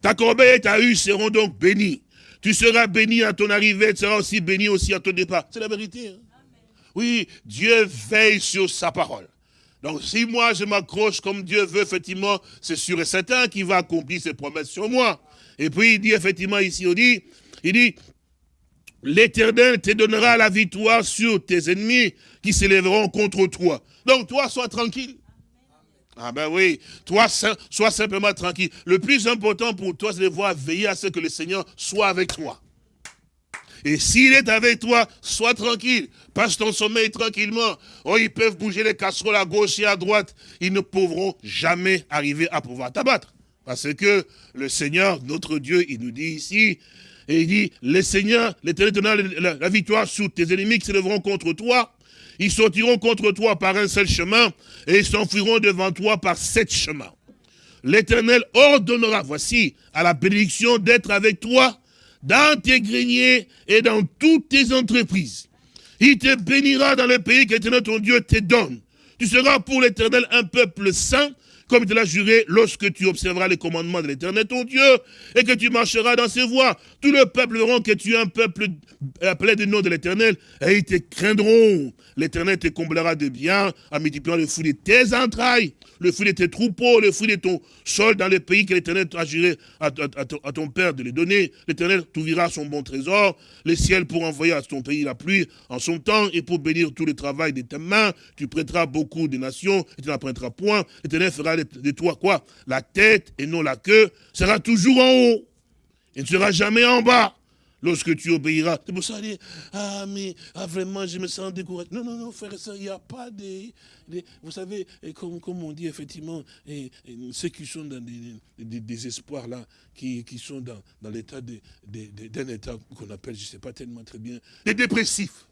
Ta corbeille et ta huche seront donc bénies. Tu seras béni à ton arrivée, tu seras aussi béni aussi à ton départ. C'est la vérité. Hein? Oui, Dieu veille sur sa parole. Donc si moi je m'accroche comme Dieu veut, effectivement, c'est sûr et certain qu'il va accomplir ses promesses sur moi. Et puis il dit effectivement ici, il dit, il dit, l'Éternel te donnera la victoire sur tes ennemis qui s'élèveront contre toi. Donc toi, sois tranquille. Ah ben oui, toi, sois simplement tranquille. Le plus important pour toi, c'est de voir veiller à ce que le Seigneur soit avec toi. Et s'il est avec toi, sois tranquille. Passe ton sommeil tranquillement. Oh, ils peuvent bouger les casseroles à gauche et à droite. Ils ne pourront jamais arriver à pouvoir t'abattre. Parce que le Seigneur, notre Dieu, il nous dit ici, et il dit, le Seigneur, l'Éternel donnera la, victoire sur tes ennemis qui se lèveront contre toi. Ils sortiront contre toi par un seul chemin et ils s'enfuiront devant toi par sept chemins. L'Éternel ordonnera, voici, à la bénédiction d'être avec toi dans tes greniers et dans toutes tes entreprises. Il te bénira dans le pays que ton Dieu te donne. Tu seras pour l'Éternel un peuple saint, comme il te l'a juré, lorsque tu observeras les commandements de l'éternel ton Dieu, et que tu marcheras dans ses voies. Tout le peuple verra que tu es un peuple appelé du nom de l'éternel, et ils te craindront. L'éternel te comblera de bien, en multipliant le fruit de tes entrailles, le fruit de tes troupeaux, le fruit de ton sol dans le pays que l'éternel t'a juré à, ton père de les donner. L'éternel t'ouvrira son bon trésor, les ciels pour envoyer à ton pays la pluie en son temps, et pour bénir tout le travail de tes mains. Tu prêteras beaucoup de nations, et tu n'apprendras point. L'éternel fera de toi quoi? La tête et non la queue sera toujours en haut. Il ne sera jamais en bas lorsque tu obéiras. C'est pour ça dit, ah mais ah, vraiment je me sens découragé. Non, non, non, frère et soeur, il n'y a pas de, Vous savez, comme, on dit effectivement, et, ceux qui sont dans des, des, espoirs là, qui, qui sont dans, dans l'état d'un état qu'on appelle, je ne sais pas tellement très bien, des dépressifs.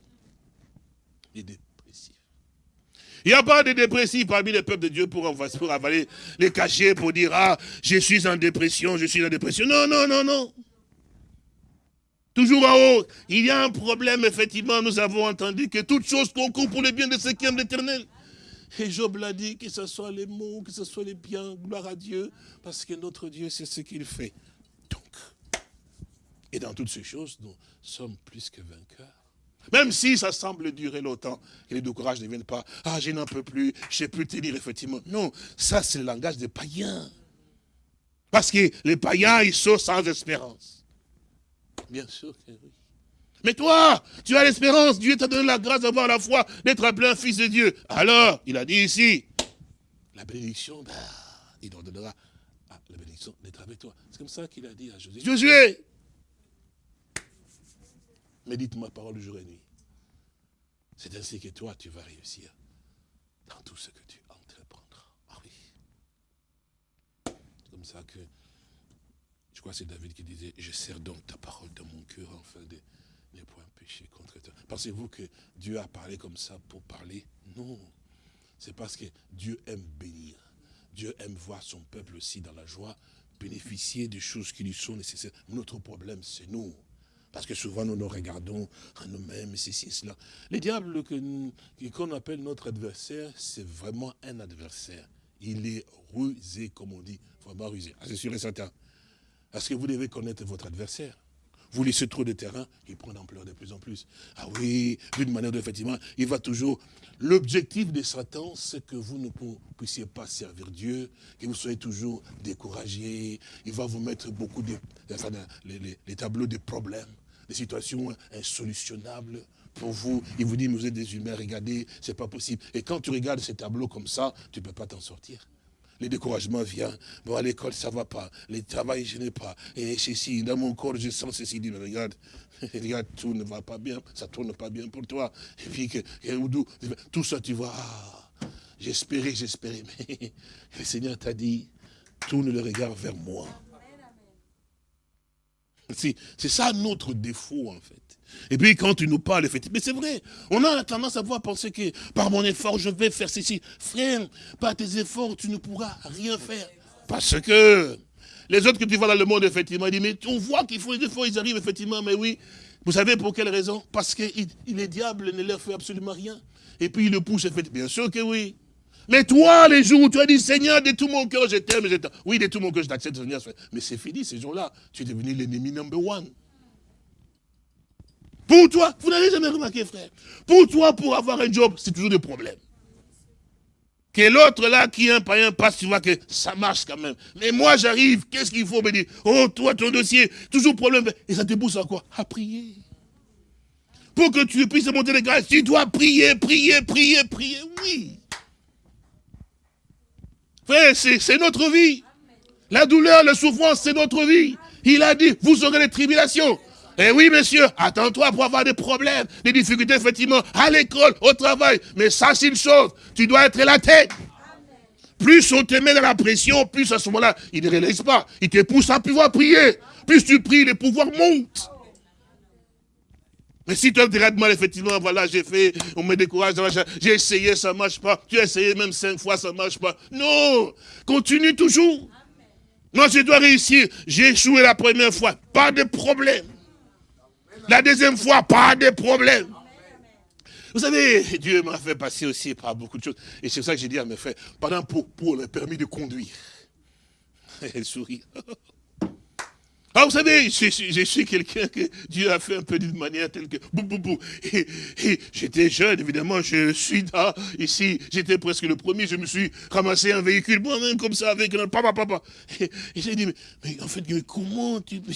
Des dépressifs. Il n'y a pas de dépressifs parmi les peuples de Dieu pour, pour avaler les cachets, pour dire, ah, je suis en dépression, je suis en dépression. Non, non, non, non. Toujours en haut, il y a un problème, effectivement, nous avons entendu que toute chose concourt pour le bien de ceux qui aiment l'éternel. Et Job l'a dit, que ce soit les mots, que ce soit les biens, gloire à Dieu, parce que notre Dieu, c'est ce qu'il fait. Donc, et dans toutes ces choses, nous sommes plus que vainqueurs. Même si ça semble durer longtemps, et les décourages ne viennent pas, ah, je n'en peux plus, je ne sais plus tenir, effectivement. Non, ça, c'est le langage des païens. Parce que les païens, ils sont sans espérance. Bien sûr que oui. Mais toi, tu as l'espérance, Dieu t'a donné la grâce d'avoir la foi, d'être appelé un fils de Dieu. Alors, il a dit ici, la bénédiction, bah, il ordonnera la bénédiction d'être avec toi. C'est comme ça qu'il a dit à Josué. Josué, médite ma parole jour et nuit. C'est ainsi que toi, tu vas réussir dans tout ce que tu entreprendras. Ah oui. C'est comme ça que je crois que c'est David qui disait, je sers donc ta parole dans mon cœur afin de ne point pécher contre toi. Pensez-vous que Dieu a parlé comme ça pour parler? Non. C'est parce que Dieu aime bénir. Dieu aime voir son peuple aussi dans la joie, bénéficier des choses qui lui sont nécessaires. Notre problème, c'est nous. Parce que souvent, nous nous regardons à nous-mêmes, ceci, cela. Le diable qu'on appelle notre adversaire, c'est vraiment un adversaire. Il est rusé, comme on dit, vraiment rusé. Ah, c'est sûr et certain. Parce que vous devez connaître votre adversaire? Vous laissez trop de terrain, il prend d'ampleur de plus en plus. Ah oui, d'une manière effectivement, il va toujours... L'objectif de Satan, c'est que vous ne puissiez pas servir Dieu, que vous soyez toujours découragé. Il va vous mettre beaucoup de... Enfin, les, tableaux de problèmes, des situations insolutionnables pour vous. Il vous dit, mais vous êtes des humains, regardez, c'est pas possible. Et quand tu regardes ces tableaux comme ça, tu ne peux pas t'en sortir le découragement vient. Bon, à l'école, ça ne va pas. Le travail, je n'ai pas. Et ceci, dans mon corps, je sens ceci. Mais regarde, regarde, tout ne va pas bien. Ça ne tourne pas bien pour toi. Et puis, que, tout ça, tu vois, ah, j'espérais, j'espérais. Mais le Seigneur t'a dit, tourne le regard vers moi. C'est ça notre défaut, en fait. Et puis quand tu nous parles, effectivement, mais c'est vrai, on a tendance à voir penser que par mon effort, je vais faire ceci. Frère, par tes efforts, tu ne pourras rien faire. Parce que les autres que tu vois dans le monde, effectivement, ils disent, mais on voit qu'il faut des efforts, ils arrivent, effectivement, mais oui. Vous savez pour quelle raison? Parce que les diables ne leur fait absolument rien. Et puis ils le poussent, effectivement. Bien sûr que oui. Mais toi, les jours où tu as dit, Seigneur, de tout mon cœur, je t'aime, Oui, de tout mon cœur, je t'accepte, Seigneur. Mais c'est fini, ces jours-là. Tu es devenu l'ennemi number one. Pour toi, vous n'avez jamais remarqué, frère. Pour toi, pour avoir un job, c'est toujours des problèmes. Que l'autre là, qui est un païen, passe, tu vois que ça marche quand même. Mais moi, j'arrive, qu'est-ce qu'il faut me dire? Oh, toi, ton dossier, toujours problème. Et ça te pousse à quoi? À prier. Pour que tu puisses monter les grâces, tu dois prier, prier, prier, prier. Oui. C'est notre vie. La douleur, la souffrance, c'est notre vie. Il a dit, vous aurez les tribulations. Eh oui, monsieur, attends-toi pour avoir des problèmes, des difficultés, effectivement, à l'école, au travail. Mais ça, c'est une chose. Tu dois être la tête. Plus on te met dans la pression, plus à ce moment-là, il ne réalise pas. Il te pousse à pouvoir prier. Plus tu pries, les pouvoirs montent. Mais si toi, mal, effectivement, voilà, j'ai fait, on me décourage, j'ai essayé, ça marche pas. Tu as essayé même cinq fois, ça marche pas. Non, continue toujours. Moi, je dois réussir. J'ai échoué la première fois, pas de problème. La deuxième fois, pas de problème. Vous savez, Dieu m'a fait passer aussi par beaucoup de choses. Et c'est ça que j'ai dit à mes frères, pendant pour, pour le permis de conduire. Elle sourit. Ah, vous savez, je, suis quelqu'un que Dieu a fait un peu d'une manière telle que... Bou, bou, bou. Et, j'étais jeune, évidemment, je suis là, ici, j'étais presque le premier, je me suis ramassé un véhicule, moi-même, comme ça, avec un papa, papa. Et, j'ai dit, mais, en fait, comment tu...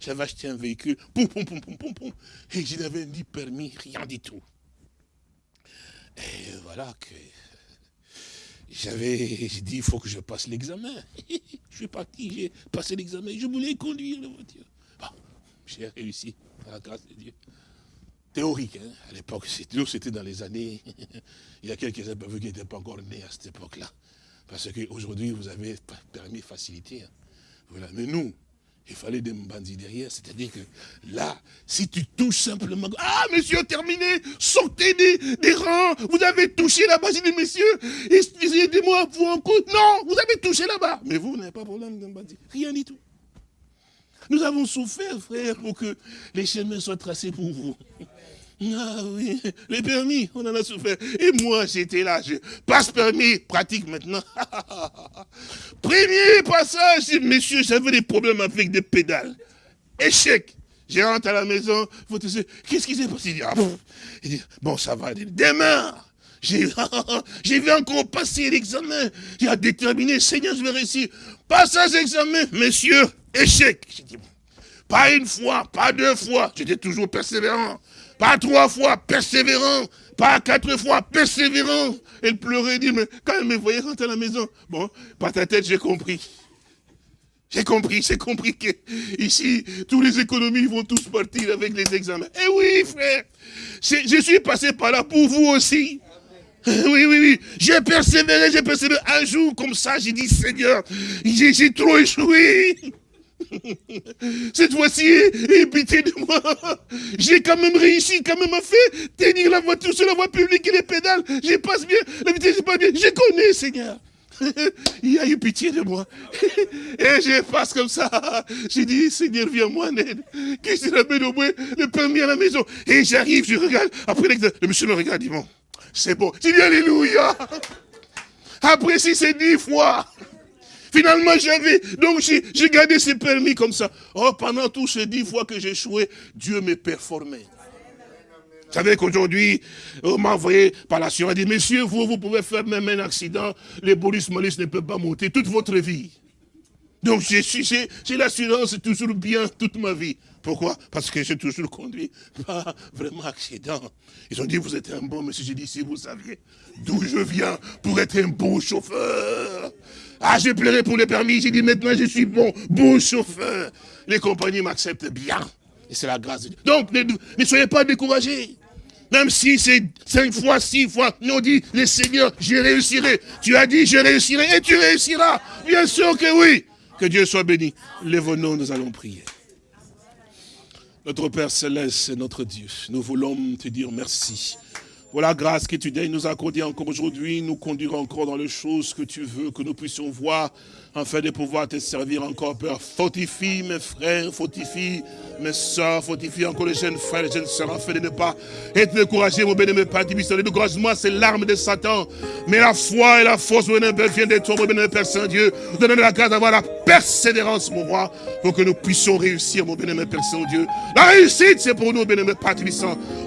J'avais acheté un véhicule, poum, poum, poum, poum, poum, poum. Et je n'avais ni permis, rien du tout. Et voilà que j'avais dit, il faut que je passe l'examen. je suis parti, j'ai passé l'examen, je voulais conduire la voiture. J'ai réussi, par la grâce de Dieu. Théorique, hein. à l'époque, c'était dans les années, il y a quelques années qui n'étaient pas encore nés à cette époque-là. Parce qu'aujourd'hui, vous avez permis facilité. Hein. Voilà. Mais nous, il fallait des bandits derrière, c'est-à-dire que là, si tu touches simplement, ah monsieur, terminé, sortez des, rangs, vous avez touché là-bas, j'ai dit messieurs, aidez-moi, vous encore, non, vous avez touché là-bas, mais vous, n'avez pas de problème d'un rien du tout. Nous avons souffert, frère, pour que les chemins soient tracés pour vous. Ah oui, les permis, on en a souffert. Et moi, j'étais là, je passe permis, pratique maintenant. Premier passage, messieurs, j'avais des problèmes avec des pédales. Échec. Je rentre à la maison, qu'est-ce qui s'est passé? Ah, Il dit, bon, ça va, demain, j'ai vais encore passer l'examen. J'ai déterminé, Seigneur, je vais réussir. Passage examen, messieurs, échec. J'ai dit, pas une fois, pas deux fois, j'étais toujours persévérant. Pas trois fois, persévérant. Pas quatre fois, persévérant. Elle pleurait, dit, mais quand elle me voyait rentrer à la maison, bon, par ta tête, j'ai compris. J'ai compris, j'ai compris que ici, tous les économies vont tous partir avec les examens. Eh oui, frère, je suis passé par là pour vous aussi. Oui, oui, oui. J'ai persévéré, j'ai persévéré. Un jour, comme ça, j'ai dit, Seigneur, j'ai trop échoué. Cette fois-ci, aie pitié de moi. J'ai quand même réussi, quand même à faire tenir la voiture sur la voie publique et les pédales. Je passe bien, la vitesse pas bien. Je connais, Seigneur. Il a eu pitié de moi. Et je passe comme ça. J'ai dit, Seigneur, viens moi en aide. Que je ramène au moins le permis à la maison? Et j'arrive, je regarde. Après, le monsieur me regarde, il dit, bon, c'est bon. J'ai dit, Alléluia. Après, si c'est dix fois. Finalement, j'avais, donc j'ai gardé ces permis comme ça. Oh, pendant tous ces dix fois que échoué, Dieu me performait. Vous savez qu'aujourd'hui, on m'a envoyé par l'assurance, dit, messieurs, vous, vous pouvez faire même un accident, les bonus malus ne peuvent pas monter toute votre vie. Donc, j'ai l'assurance toujours bien toute ma vie. Pourquoi? Parce que j'ai toujours conduit, pas vraiment accident. Ils ont dit, vous êtes un bon monsieur. J'ai dit, si vous saviez d'où je viens pour être un bon chauffeur. Ah, j'ai pleuré pour les permis. J'ai dit, maintenant, je suis bon, bon chauffeur. Les compagnies m'acceptent bien. Et c'est la grâce de Dieu. Donc, ne, soyez pas découragés. Même si c'est cinq fois, six fois, nous dit, les seigneurs, je réussirai. Tu as dit, je réussirai et tu réussiras. Bien sûr que oui. Que Dieu soit béni. Lève-nous, nous allons prier. Notre Père Céleste, notre Dieu, nous voulons te dire merci pour la grâce que tu daignes nous accorder encore aujourd'hui, nous conduire encore dans les choses que tu veux, que nous puissions voir afin de pouvoir te servir encore, Père. Fortifie mes frères, fortifie mes soeurs, fortifie encore les jeunes frères, les jeunes soeurs, afin de ne pas être découragés, mon bénémoine Père Le découragement, c'est l'arme de Satan. Mais la foi et la force, mon bénémoine viennent de toi, mon bénémoine Père Saint-Dieu. Donne la grâce d'avoir la persévérance, mon roi, pour que nous puissions réussir, mon bénémoine Père Saint-Dieu. La réussite, c'est pour nous, bénémoine Père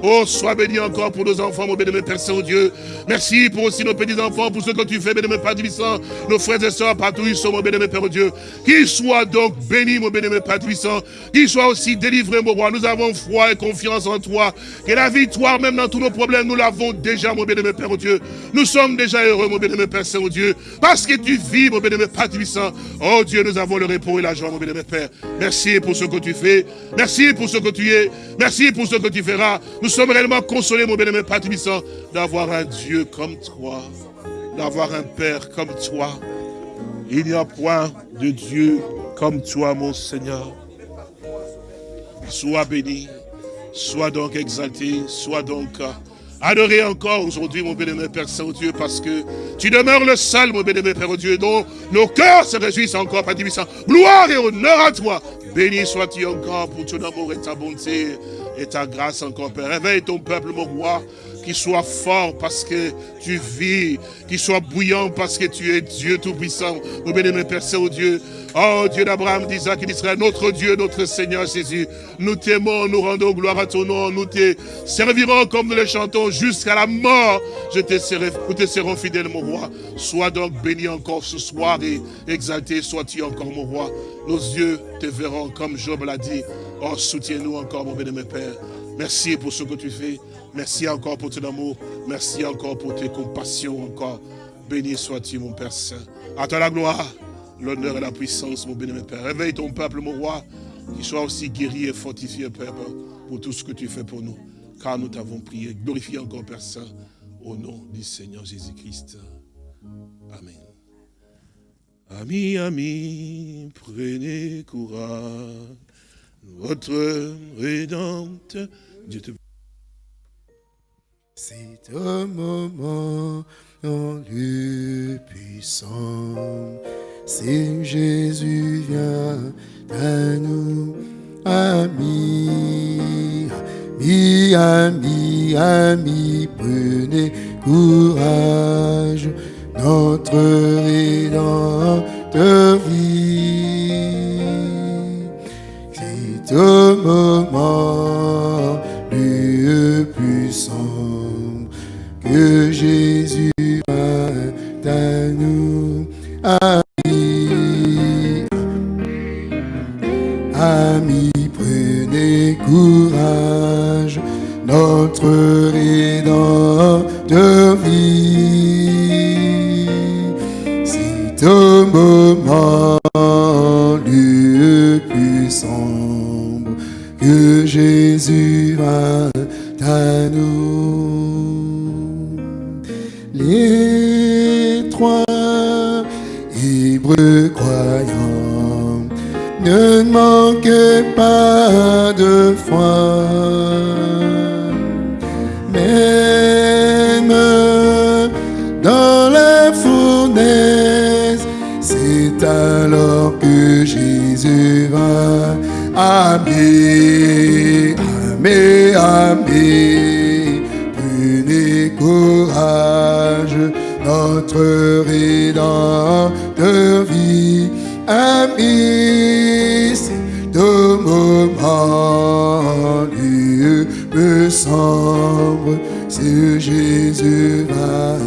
Oh, sois béni encore pour nos enfants, mon bénémoine Père Saint-Dieu. Merci pour aussi nos petits-enfants, pour ce que tu fais, bénémoine Père Nos frères et soeurs, partout ils sont, mon bénémoine Père Dieu. Qu'il soit donc béni, mon bénémoine Père Puissant. Qu'il soit aussi délivré, mon roi. Nous avons foi et confiance en toi. Que la victoire, même dans tous nos problèmes, nous l'avons déjà, mon bénémoine Père Dieu. Nous sommes déjà heureux, mon bénémoine Père Saint-Dieu. Parce que tu vis, mon bénémoine Père. Oh Dieu, nous avons le repos et la joie, mon bénémoine Père. Merci pour ce que tu fais. Merci pour ce que tu es. Merci pour ce que tu feras. Nous sommes réellement consolés, mon bénémoine Père Puissant, d'avoir un Dieu comme toi. D'avoir un Père comme toi. Il n'y a point de Dieu comme toi, mon Seigneur. Sois béni, sois donc exalté, sois donc adoré encore aujourd'hui, mon bénémoine Père Saint-Dieu, parce que tu demeures le seul, mon bénémoine Père Dieu, dont nos cœurs se réjouissent encore, Père Gloire et honneur à toi. Béni sois-tu encore pour ton amour et ta bonté. et ta grâce encore, Père. Réveille ton peuple, mon roi, qu'il soit fort parce que tu vis, qu'il soit bouillant parce que tu es Dieu Tout-Puissant. Nous bénissons, Père Saint-Dieu. Oh Dieu d'Abraham, d'Isaac et d'Israël, notre Dieu, notre Seigneur Jésus, nous t'aimons, nous rendons gloire à ton nom, nous te servirons comme nous le chantons jusqu'à la mort. Je te serai, nous te serons fidèles, mon roi. Sois donc béni encore ce soir et exalté sois-tu encore, mon roi. Nos yeux te verront comme Job l'a dit. Oh, soutiens-nous encore, mon béni, Père. Merci pour ce que tu fais. Merci encore pour ton amour. Merci encore pour tes compassions encore. Béni sois-tu, mon Père Saint. À toi la gloire l'honneur et la puissance, mon béni, Père. Réveille ton peuple, mon roi, qu'il soit aussi guéri et fortifié, Père, pour tout ce que tu fais pour nous. Car nous t'avons prié. Glorifie encore, Père Saint, au nom du Seigneur Jésus-Christ. Amen. Amis, amis, prenez courage. Votre rédempteur, Dieu te C'est un moment en lieu puissant. Si Jésus vient à nous, amis, amis, amis, amis, prenez courage, notre rédempteur vie. C'est au moment le puissant que Jésus vient à nous. Amis, Amis, prenez courage, notre rédempteur vie. C'est au moment le puissant que Jésus va à nous. Manquez pas de foi. Même dans la fournaise, c'est alors que Jésus va. Amen, Amen, Amen. Prenez courage, notre rédempteur vie. Amis, semble, c'est Jésus va